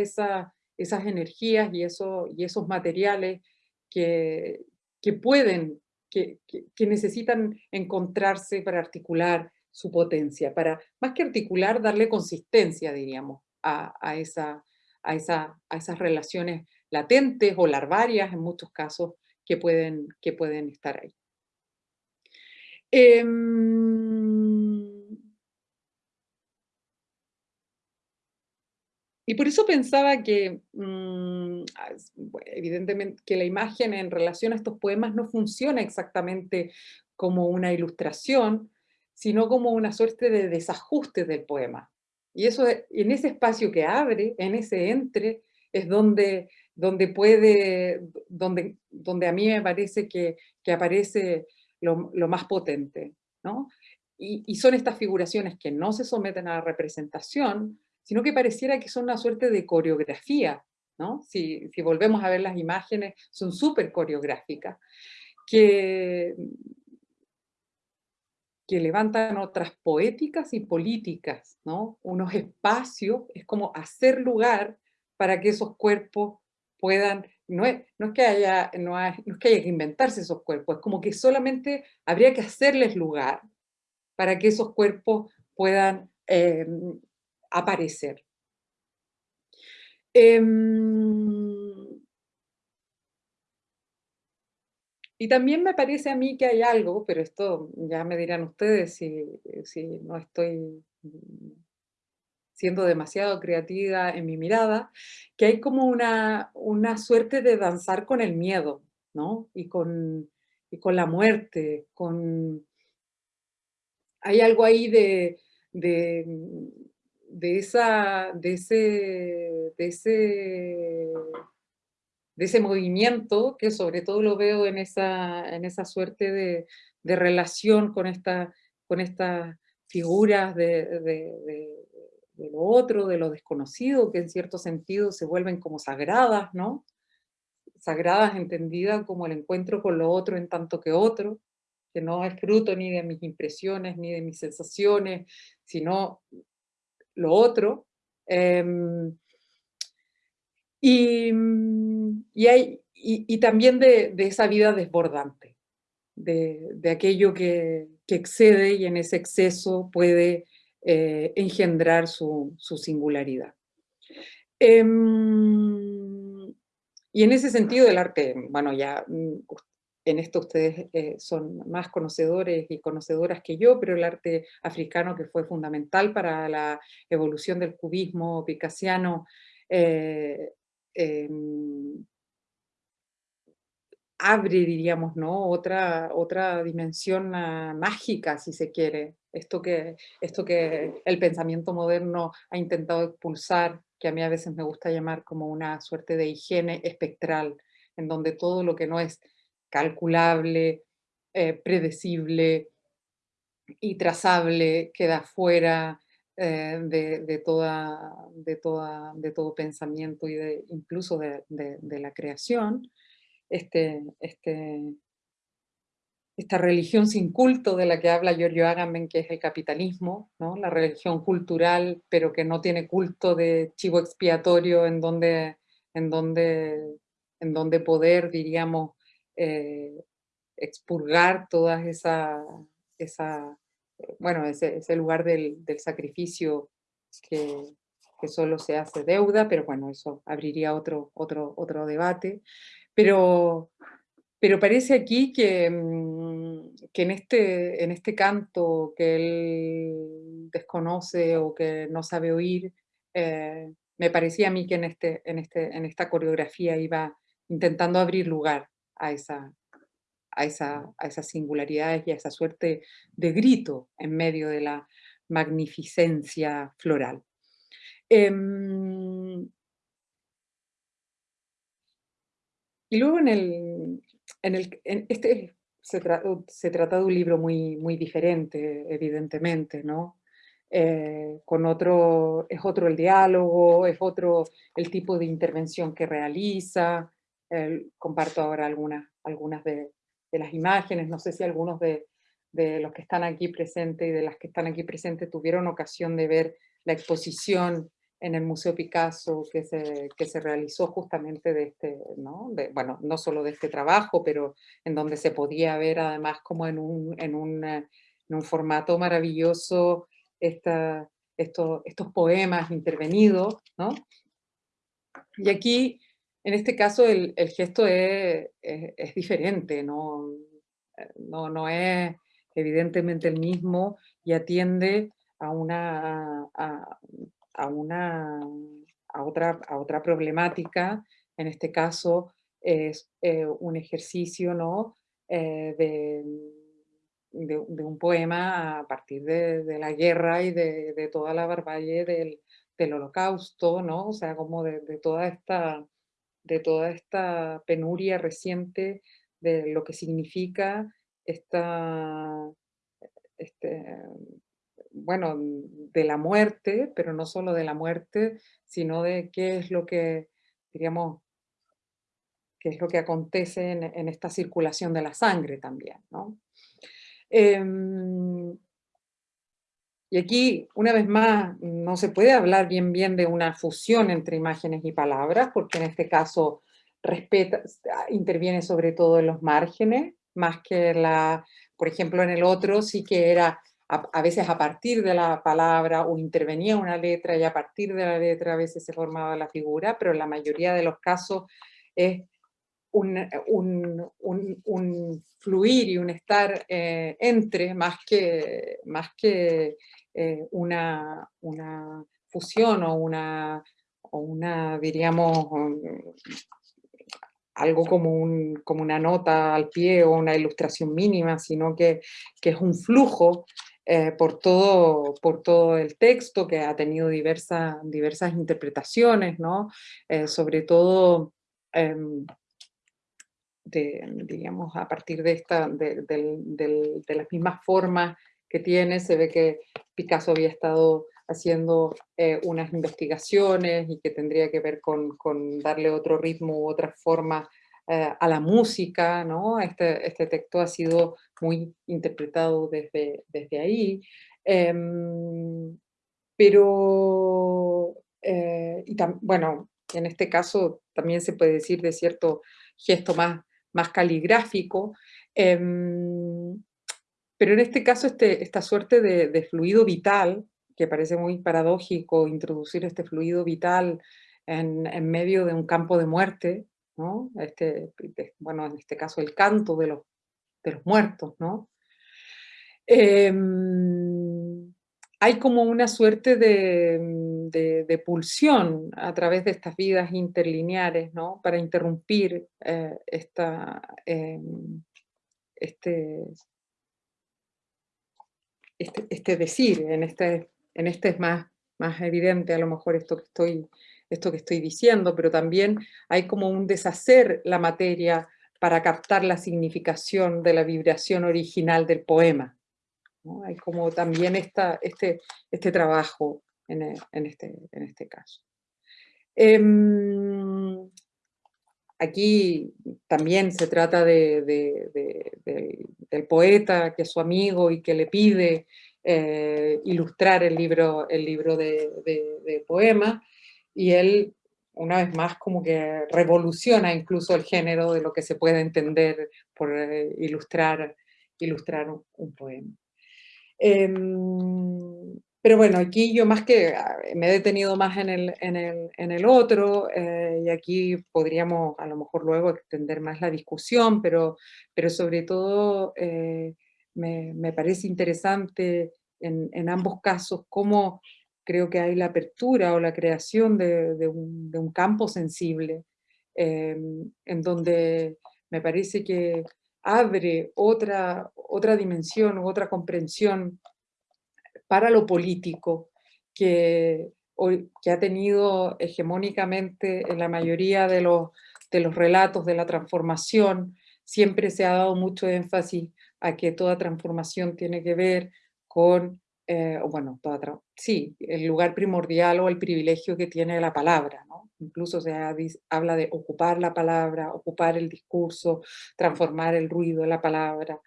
esas energías y, eso, y esos materiales que, que pueden, que, que, necesitan encontrarse para articular su potencia, para más que articular, darle consistencia, diríamos, a, a, esa, a, esa, a esas relaciones latentes o larvarias en muchos casos que pueden, que pueden estar ahí. Em, y por eso pensaba que, mm, evidentemente, que la imagen en relación a estos poemas no funciona exactamente como una ilustración, sino como una suerte de desajuste del poema. Y eso, en ese espacio que abre, en ese entre, es donde, donde puede, donde, donde a mí me parece que, que aparece lo, lo, más potente, ¿no? Y, y, son estas figuraciones que no se someten a la representación, sino que pareciera que son una suerte de coreografía, ¿no? Si, volvemos a ver las imágenes, son súper coreográficas, que, que levantan otras poéticas y políticas, ¿no? Unos espacios, es como hacer lugar para que esos cuerpos puedan, no es, no es, que, haya, no, es que haya que inventarse esos cuerpos, es como que solamente habría que hacerles lugar para que esos cuerpos puedan eh, aparecer. Eh, Y también me parece a mí que hay algo, pero esto ya me dirán ustedes si, si no estoy siendo demasiado creativa en mi mirada, que hay como una, una suerte de danzar con el miedo, ¿no? Y con, y con la muerte, con... Hay algo ahí de, de, esa, de, ese, de ese de ese movimiento, que sobre todo lo veo en esa, en esa suerte de, de relación con, esta, con estas figuras de, de, de, lo otro, de lo desconocido, que en cierto sentido se vuelven como sagradas, ¿no? Sagradas entendidas como el encuentro con lo otro en tanto que otro, que no es fruto ni de mis impresiones, ni de mis sensaciones, sino lo otro. Em, y, y, hay, y, también de, de, esa vida desbordante, de, de aquello que, que, excede y en ese exceso puede eh, engendrar su, su singularidad. Eh, y en ese sentido el arte, bueno, ya mm, en esto ustedes eh, son más conocedores y conocedoras que yo, pero el arte africano que fue fundamental para la evolución del cubismo picasiano eh, Em, abre, diríamos, ¿no? Otra, otra dimensión mágica, si se quiere. Esto que, esto que el pensamiento moderno ha intentado expulsar, que a mí a veces me gusta llamar como una suerte de higiene espectral, en donde todo lo que no es calculable, eh, predecible y trazable queda fuera, eh, de, toda, de, toda, de todo pensamiento y de, incluso de, la creación, este, este, esta religión sin culto de la que habla Giorgio Agamben, que es el capitalismo, ¿no? la religión cultural, pero que no tiene culto de chivo expiatorio en donde, en donde, en donde poder, diríamos, eh, expurgar todas esa, esa bueno, ese, ese lugar del, del sacrificio que, que, solo se hace deuda, pero bueno, eso abriría otro, otro, otro debate. Pero, pero parece aquí que, mm, que en, este, en este canto que él desconoce o que no sabe oír, eh, me parecía a mí que en, este, en, este, en esta coreografía iba intentando abrir lugar a esa, a, esa, a esas singularidades y a esa suerte de grito en medio de la magnificencia floral. Em, y luego en el, en el, este se, se, trata de un libro muy, muy diferente, evidentemente, ¿no? Eh, con otro, es otro el diálogo, es otro el tipo de intervención que realiza. Comparto ahora algunas, algunas de, de, las imágenes, no sé si algunos de, de, los que están aquí presentes y de las que están aquí presentes tuvieron ocasión de ver la exposición en el Museo Picasso que se, que se realizó justamente de este, ¿no? bueno, no solo de este trabajo, pero en donde se podía ver además como en un, en un, en un formato maravilloso esta, estos, estos poemas intervenidos, ¿no? Y aquí, en este caso, el, gesto es, es, diferente, ¿no? No, no es evidentemente el mismo y atiende a una, a una, a otra, a otra problemática, en este caso es eh, un ejercicio ¿no? Eh, de, de, un poema a partir de, la guerra y de, toda la barbarie del, del, holocausto, ¿no? o sea, como de, toda esta, de toda esta penuria reciente de lo que significa esta, este, bueno, de la muerte, pero no solo de la muerte, sino de qué es lo que, diríamos, qué es lo que acontece en, esta circulación de la sangre también, ¿no? Em, y aquí, una vez más, no se puede hablar bien bien de una fusión entre imágenes y palabras, porque en este caso respeta, interviene sobre todo en los márgenes, más que la, por ejemplo, en el otro sí que era a, veces a partir de la palabra o intervenía una letra y a partir de la letra a veces se formaba la figura, pero en la mayoría de los casos es un, un, fluir y un estar eh, entre más que, más que eh, una, una fusión o una, o una diríamos, algo como, un, como una nota al pie o una ilustración mínima, sino que, que es un flujo eh, por, todo, por todo el texto que ha tenido diversas, interpretaciones, ¿no? Eh, sobre todo, em, digamos, a partir de, esta, de, de, las mismas formas que tiene, se ve que Picasso había estado haciendo eh, unas investigaciones y que tendría que ver con, darle otro ritmo u otra forma eh, a la música, ¿no? Este, este, texto ha sido muy interpretado desde, desde ahí. Em, pero, eh, bueno, en este caso también se puede decir de cierto gesto más, más caligráfico, em, pero en este caso este, esta suerte de, fluido vital, que parece muy paradójico introducir este fluido vital en, medio de un campo de muerte, este, bueno, en este caso el canto de los, de los muertos, ¿no? Em, hay como una suerte de, de, pulsión a través de estas vidas interlineares, ¿no? Para interrumpir eh, esta, em, este, este, este, decir, en este, en este es más, más evidente a lo mejor esto que estoy esto que estoy diciendo, pero también hay como un deshacer la materia para captar la significación de la vibración original del poema. Hay como también esta, este, este trabajo en, e, en, este, en este caso. Em, aquí también se trata de, del poeta que es su amigo y que le pide eh, ilustrar el libro, el libro de, poemas y él una vez más como que revoluciona incluso el género de lo que se puede entender por eh, ilustrar, ilustrar un, poema. Em, pero bueno, aquí yo más que ah, me he detenido más en el, en el, en el otro, eh, y aquí podríamos a lo mejor luego extender más la discusión, pero, pero sobre todo eh, me, me, parece interesante en, en ambos casos cómo creo que hay la apertura o la creación de, un, campo sensible, em, en donde me parece que abre otra, otra dimensión, otra comprensión para lo político que, que ha tenido hegemónicamente en la mayoría de los, de los relatos de la transformación, siempre se ha dado mucho énfasis a que toda transformación tiene que ver con, eh, bueno, toda sí, el lugar primordial o el privilegio que tiene la palabra, ¿no? Incluso se habla de ocupar la palabra, ocupar el discurso, transformar el ruido de la palabra.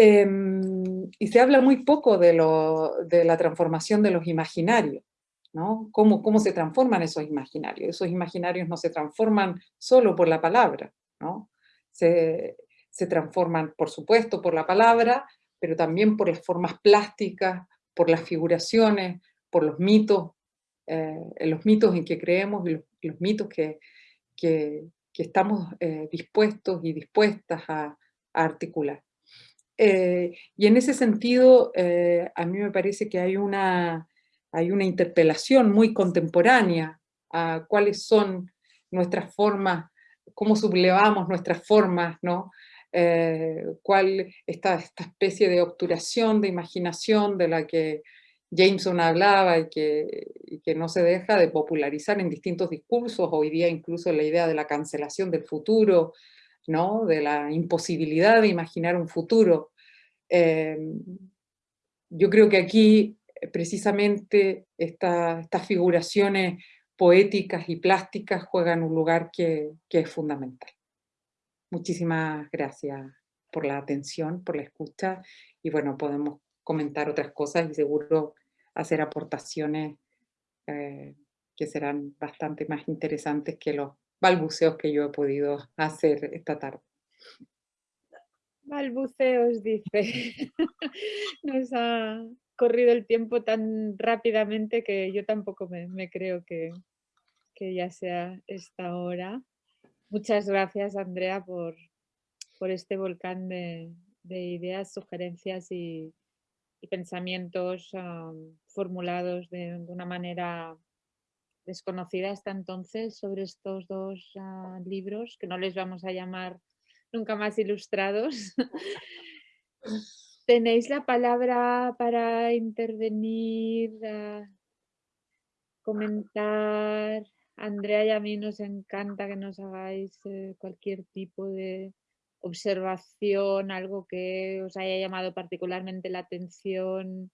Em, y se habla muy poco de, la transformación de los imaginarios, ¿no? ¿Cómo, ¿Cómo se transforman esos imaginarios? Esos imaginarios no se transforman solo por la palabra, ¿no? Se, transforman, por supuesto, por la palabra, pero también por las formas plásticas, por las figuraciones, por los mitos, eh, los mitos en que creemos y los, mitos que, que, estamos eh, dispuestos y dispuestas a, articular. Eh, y en ese sentido, a mí me parece que hay una, hay una interpelación muy contemporánea a cuáles son nuestras formas, cómo sublevamos nuestras formas, ¿no? Eh, cuál esta, esta especie de obturación de imaginación de la que Jameson hablaba y que, que no se deja de popularizar en distintos discursos, hoy día incluso la idea de la cancelación del futuro, ¿no? de la imposibilidad de imaginar un futuro. Eh, yo creo que aquí eh, precisamente estas figuraciones poéticas y plásticas juegan un lugar que, es fundamental. Muchísimas gracias por la atención, por la escucha y bueno, podemos comentar otras cosas y seguro hacer aportaciones eh, que serán bastante más interesantes que los balbuceos que yo he podido hacer esta tarde. Balbuceos, dice. Nos ha corrido el tiempo tan rápidamente que yo tampoco me, creo que, que ya sea esta hora. Muchas gracias, Andrea, por, por este volcán de, ideas, sugerencias y, pensamientos formulados de, una manera desconocida hasta entonces sobre estos dos ah, libros, que no les vamos a llamar nunca más ilustrados. Tenéis la palabra para intervenir, comentar, Andrea y a mí nos encanta que nos hagáis eh, cualquier tipo de observación, algo que os haya llamado particularmente la atención,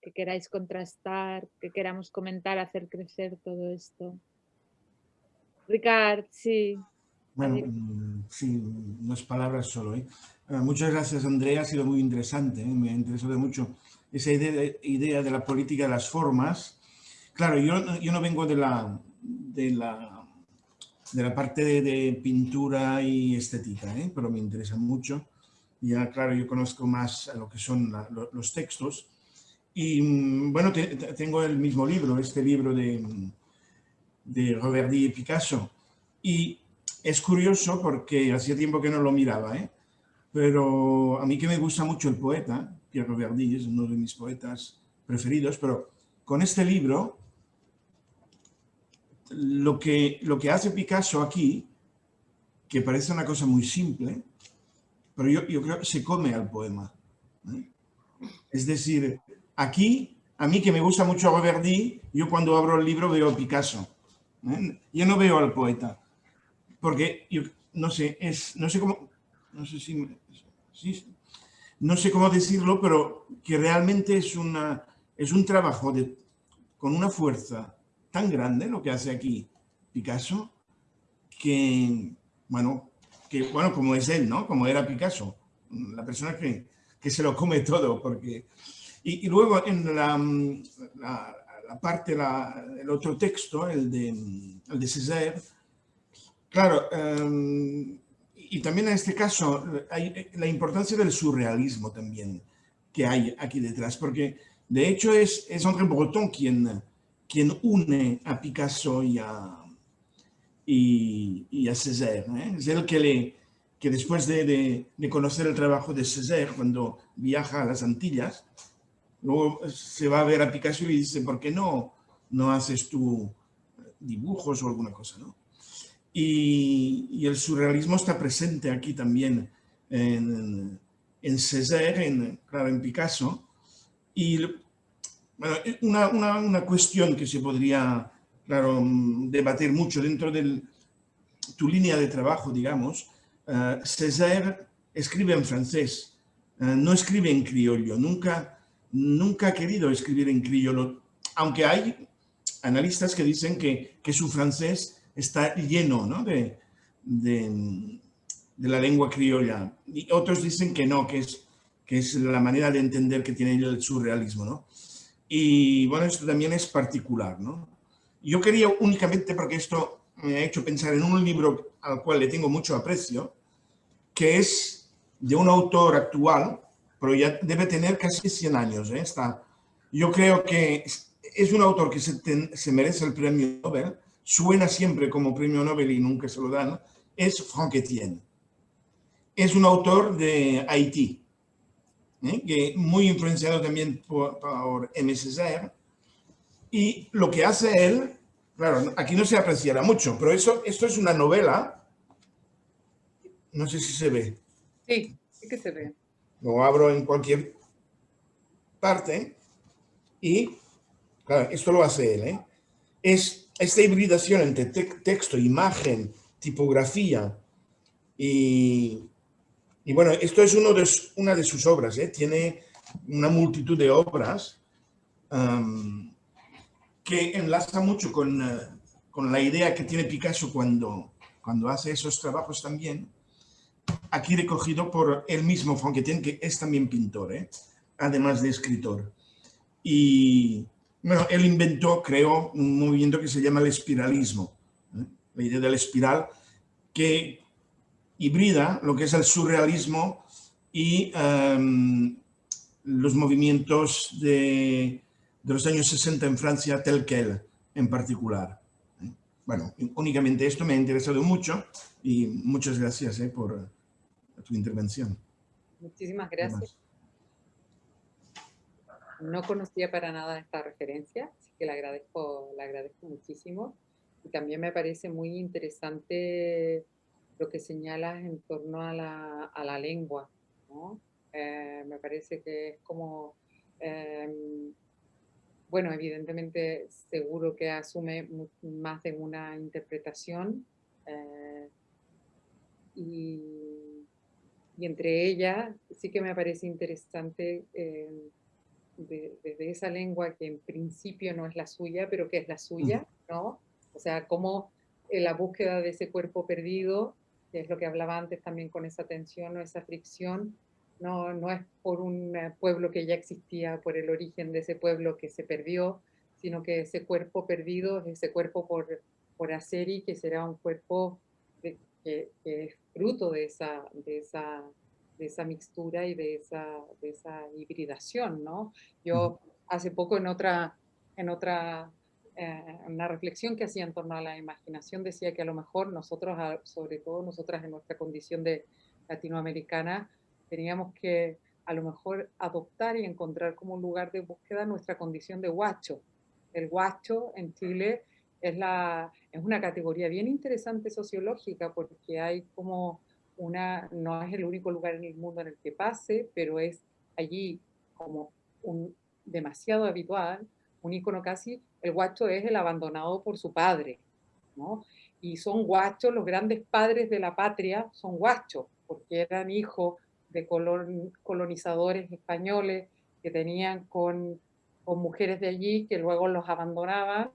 que queráis contrastar, que queramos comentar, hacer crecer todo esto. Ricard, sí. Bueno, mm, sí, unas palabras solo. ¿eh? Ah, muchas gracias, Andrea. Ha sido muy interesante. ¿eh? Me ha interesado mucho esa idea, idea de la política de las formas. Claro, yo, yo no vengo de la, de la, de la parte de, pintura y estética, ¿eh? pero me interesa mucho. Ya, claro, yo conozco más lo que son los textos. Y mm, bueno, tengo el mismo libro, este libro de, de Roverdi y Picasso. Y es curioso porque hacía tiempo que no lo miraba, ¿eh? pero a mí que me gusta mucho el poeta, Pierre Roverdi es uno de mis poetas preferidos, pero con este libro lo que, lo que hace Picasso aquí, que parece una cosa muy simple, pero yo, yo creo que se come al poema. ¿eh? Es decir, aquí, a mí que me gusta mucho Roverdi, yo cuando abro el libro veo a Picasso. ¿eh? Yo no veo al poeta, porque no sé, no sé cómo, no sé si, no sé cómo decirlo, pero que realmente es, una, es un trabajo de, con una fuerza tan grande lo que hace aquí Picasso, que, bueno, que, bueno, como es él, ¿no? Como era Picasso, la persona que, que se lo come todo, porque... Y, luego en la, la, parte, la, el otro texto, el de, el de Césaire, claro, em, y también en este caso hay la importancia del surrealismo también que hay aquí detrás, porque de hecho es, es André Breton quien, quien une a Picasso y a, y, a Césaire. ¿eh? Es él que, le, que después de, de, conocer el trabajo de Césaire, cuando viaja a las Antillas, luego se va a ver a Picasso y dice, ¿por qué no, no haces tú dibujos o alguna cosa? ¿no? Y, y, el surrealismo está presente aquí también en, en Césaire, en, claro, en Picasso. Y bueno, eh, una, una, una, cuestión que se podría, claro, mm, debatir mucho dentro de tu línea de trabajo, digamos, Césaire escribe en francés, no escribe en criollo, nunca, nunca ha querido escribir en criollo, aunque hay analistas que dicen que, su francés está lleno ¿no? de, la lengua criolla. Y otros dicen que no, que es, que es la manera de entender que tiene el surrealismo. ¿no? Y bueno, esto también es particular. ¿no? Yo quería únicamente, porque esto me ha hecho pensar en un libro al cual le tengo mucho aprecio, que es de un autor actual, pero ya debe tener casi 100 años. ¿eh? Está, yo creo que es un autor que se, ten, se, merece el premio Nobel, suena siempre como premio Nobel y nunca se lo dan, es Franck Etienne. Es un autor de Haití, ¿eh? que muy influenciado también por, por y lo que hace él, claro, aquí no se apreciará mucho, pero eso, esto es una novela, no sé si se ve. Sí, sí que se ve. Lo abro en cualquier parte y Claro, esto lo hace él. ¿eh? Es esta hibridación entre te texto, imagen, tipografía y, y, bueno, esto es uno de, una de sus obras. ¿eh? Tiene una multitud de obras que enlaza mucho con, uh, con, la idea que tiene Picasso cuando, cuando hace esos trabajos también. Aquí recogido por él mismo, Fonquetien, que es también pintor, ¿eh? además de escritor. Y, bueno, él inventó, creó un movimiento que se llama el espiralismo, ¿eh? la idea del espiral, que hibrida lo que es el surrealismo y um, los movimientos de, de, los años 60 en Francia, tel quel en particular. ¿Eh? Bueno, únicamente esto me ha interesado mucho y muchas gracias ¿eh? por tu intervención. Muchísimas gracias. No conocía para nada esta referencia, así que la agradezco, la agradezco muchísimo. Y también me parece muy interesante lo que señalas en torno a la, a la lengua. ¿no? Eh, me parece que es como, eh, bueno, evidentemente seguro que asume más de una interpretación eh, y, y, entre ellas sí que me parece interesante de, desde esa lengua que en principio no es la suya, pero que es la suya, ¿no? O sea, como la búsqueda de ese cuerpo perdido, que es lo que hablaba antes también con esa tensión o esa fricción, no, no es por un pueblo que ya existía, por el origen de ese pueblo que se perdió, sino que ese cuerpo perdido es ese cuerpo por, por hacer y que será un cuerpo de, que, que, es fruto de esa, de esa de esa mixtura y de esa, de esa hibridación, ¿no? Yo hace poco en otra, en otra, eh, una reflexión que hacía en torno a la imaginación decía que a lo mejor nosotros, sobre todo nosotras en nuestra condición de latinoamericana, teníamos que a lo mejor adoptar y encontrar como un lugar de búsqueda nuestra condición de guacho. El guacho en Chile es, la, es una categoría bien interesante sociológica porque hay como una, no es el único lugar en el mundo en el que pase, pero es allí como un demasiado habitual, un icono casi, el guacho es el abandonado por su padre, ¿no? Y son guachos, los grandes padres de la patria son guachos, porque eran hijos de colon, colonizadores españoles que tenían con, con, mujeres de allí que luego los abandonaban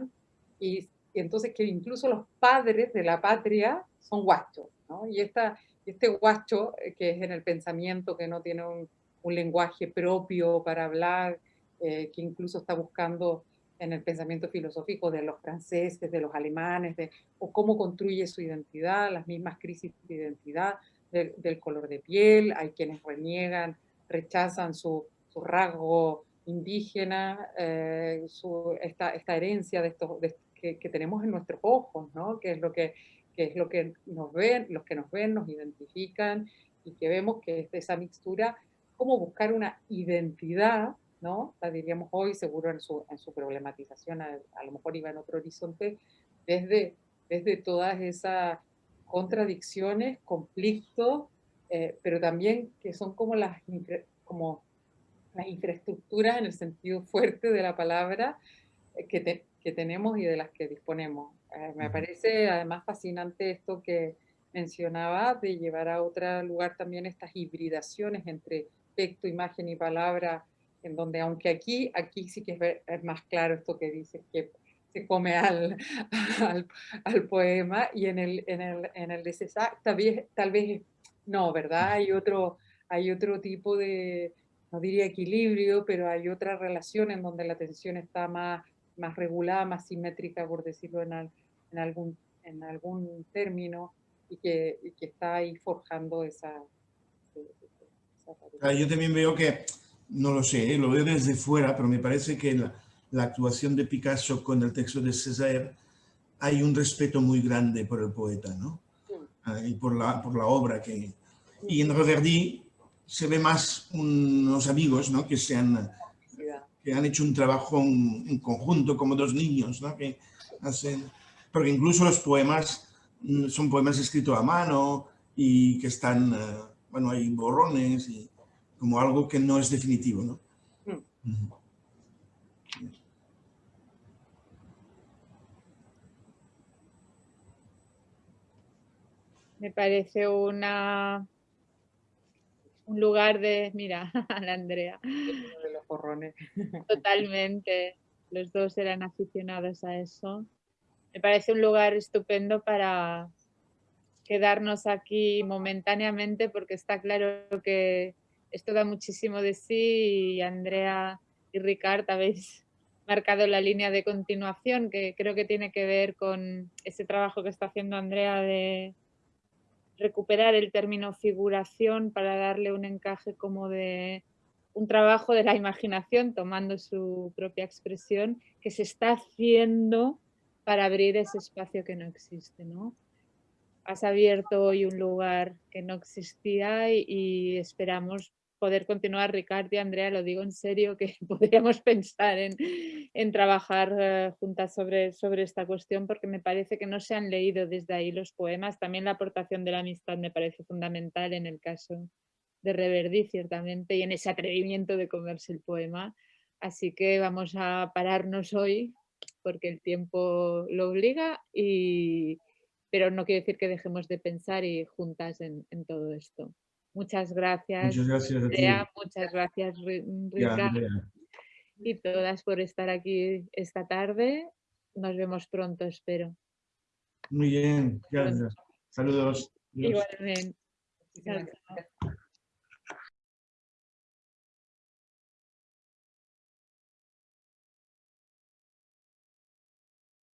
y, y, entonces que incluso los padres de la patria son guachos, ¿no? Y esta, este guacho, eh, que es en el pensamiento, que no tiene un, un lenguaje propio para hablar, eh, que incluso está buscando en el pensamiento filosófico de los franceses, de los alemanes, de, o cómo construye su identidad, las mismas crisis de identidad, de, del color de piel, hay quienes reniegan, rechazan su, su rasgo indígena, eh, su, esta, esta, herencia de estos, de, que, que, tenemos en nuestros ojos, ¿no? que es lo que que es lo que nos ven, los que nos ven, nos identifican y que vemos que es esa mixtura, cómo buscar una identidad, ¿no? La diríamos hoy, seguro en su, en su problematización, a, a, lo mejor iba en otro horizonte, desde, desde todas esas contradicciones, conflictos, eh, pero también que son como las, como las infraestructuras en el sentido fuerte de la palabra eh, que, te, que tenemos y de las que disponemos. Eh, me parece además fascinante esto que mencionaba, de llevar a otro lugar también estas hibridaciones entre texto, imagen y palabra, en donde aunque aquí, aquí sí que es, más claro esto que dice, que se come al, al, poema, y en el, en el, en el de César tal vez, tal vez no, ¿verdad? Hay otro, hay otro tipo de, no diría equilibrio, pero hay otra relación en donde la tensión está más, más regulada, más simétrica, por decirlo en, en, algún, en algún término, y que, y que está ahí forjando esa, esa, Yo también veo que, no lo sé, ¿eh? lo veo desde fuera, pero me parece que la, la actuación de Picasso con el texto de César hay un respeto muy grande por el poeta, ¿no? Ah, y por la, por la obra que... Y en Reverdy se ve más unos amigos, ¿no? Que se han, que han hecho un trabajo en, conjunto, como dos niños, ¿no? Que hacen... Porque incluso los poemas mm, son poemas escritos a mano y que están, eh, bueno, hay borrones y como algo que no es definitivo, ¿no? Mm. Me parece una un lugar de, mira, a la Andrea. De los porrones. Totalmente. Los dos eran aficionados a eso. Me parece un lugar estupendo para quedarnos aquí momentáneamente porque está claro que esto da muchísimo de sí y Andrea y Ricard habéis marcado la línea de continuación que creo que tiene que ver con ese trabajo que está haciendo Andrea de recuperar el término figuración para darle un encaje como de un trabajo de la imaginación, tomando su propia expresión, que se está haciendo para abrir ese espacio que no existe. ¿no? Has abierto hoy un lugar que no existía y esperamos poder continuar, Ricardo y Andrea, lo digo en serio, que podríamos pensar en, en trabajar eh, juntas sobre, sobre esta cuestión porque me parece que no se han leído desde ahí los poemas. También la aportación de la amistad me parece fundamental en el caso de Reverdy, ciertamente, y en ese atrevimiento de comerse el poema. Así que vamos a pararnos hoy porque el tiempo lo obliga, y, pero no quiere decir que dejemos de pensar y juntas en, en todo esto. Muchas gracias. Muchas gracias a ti. muchas gracias, Ricardo. Y todas por estar aquí esta tarde. Nos vemos pronto, espero. Muy bien, gracias. Saludos. Igualmente.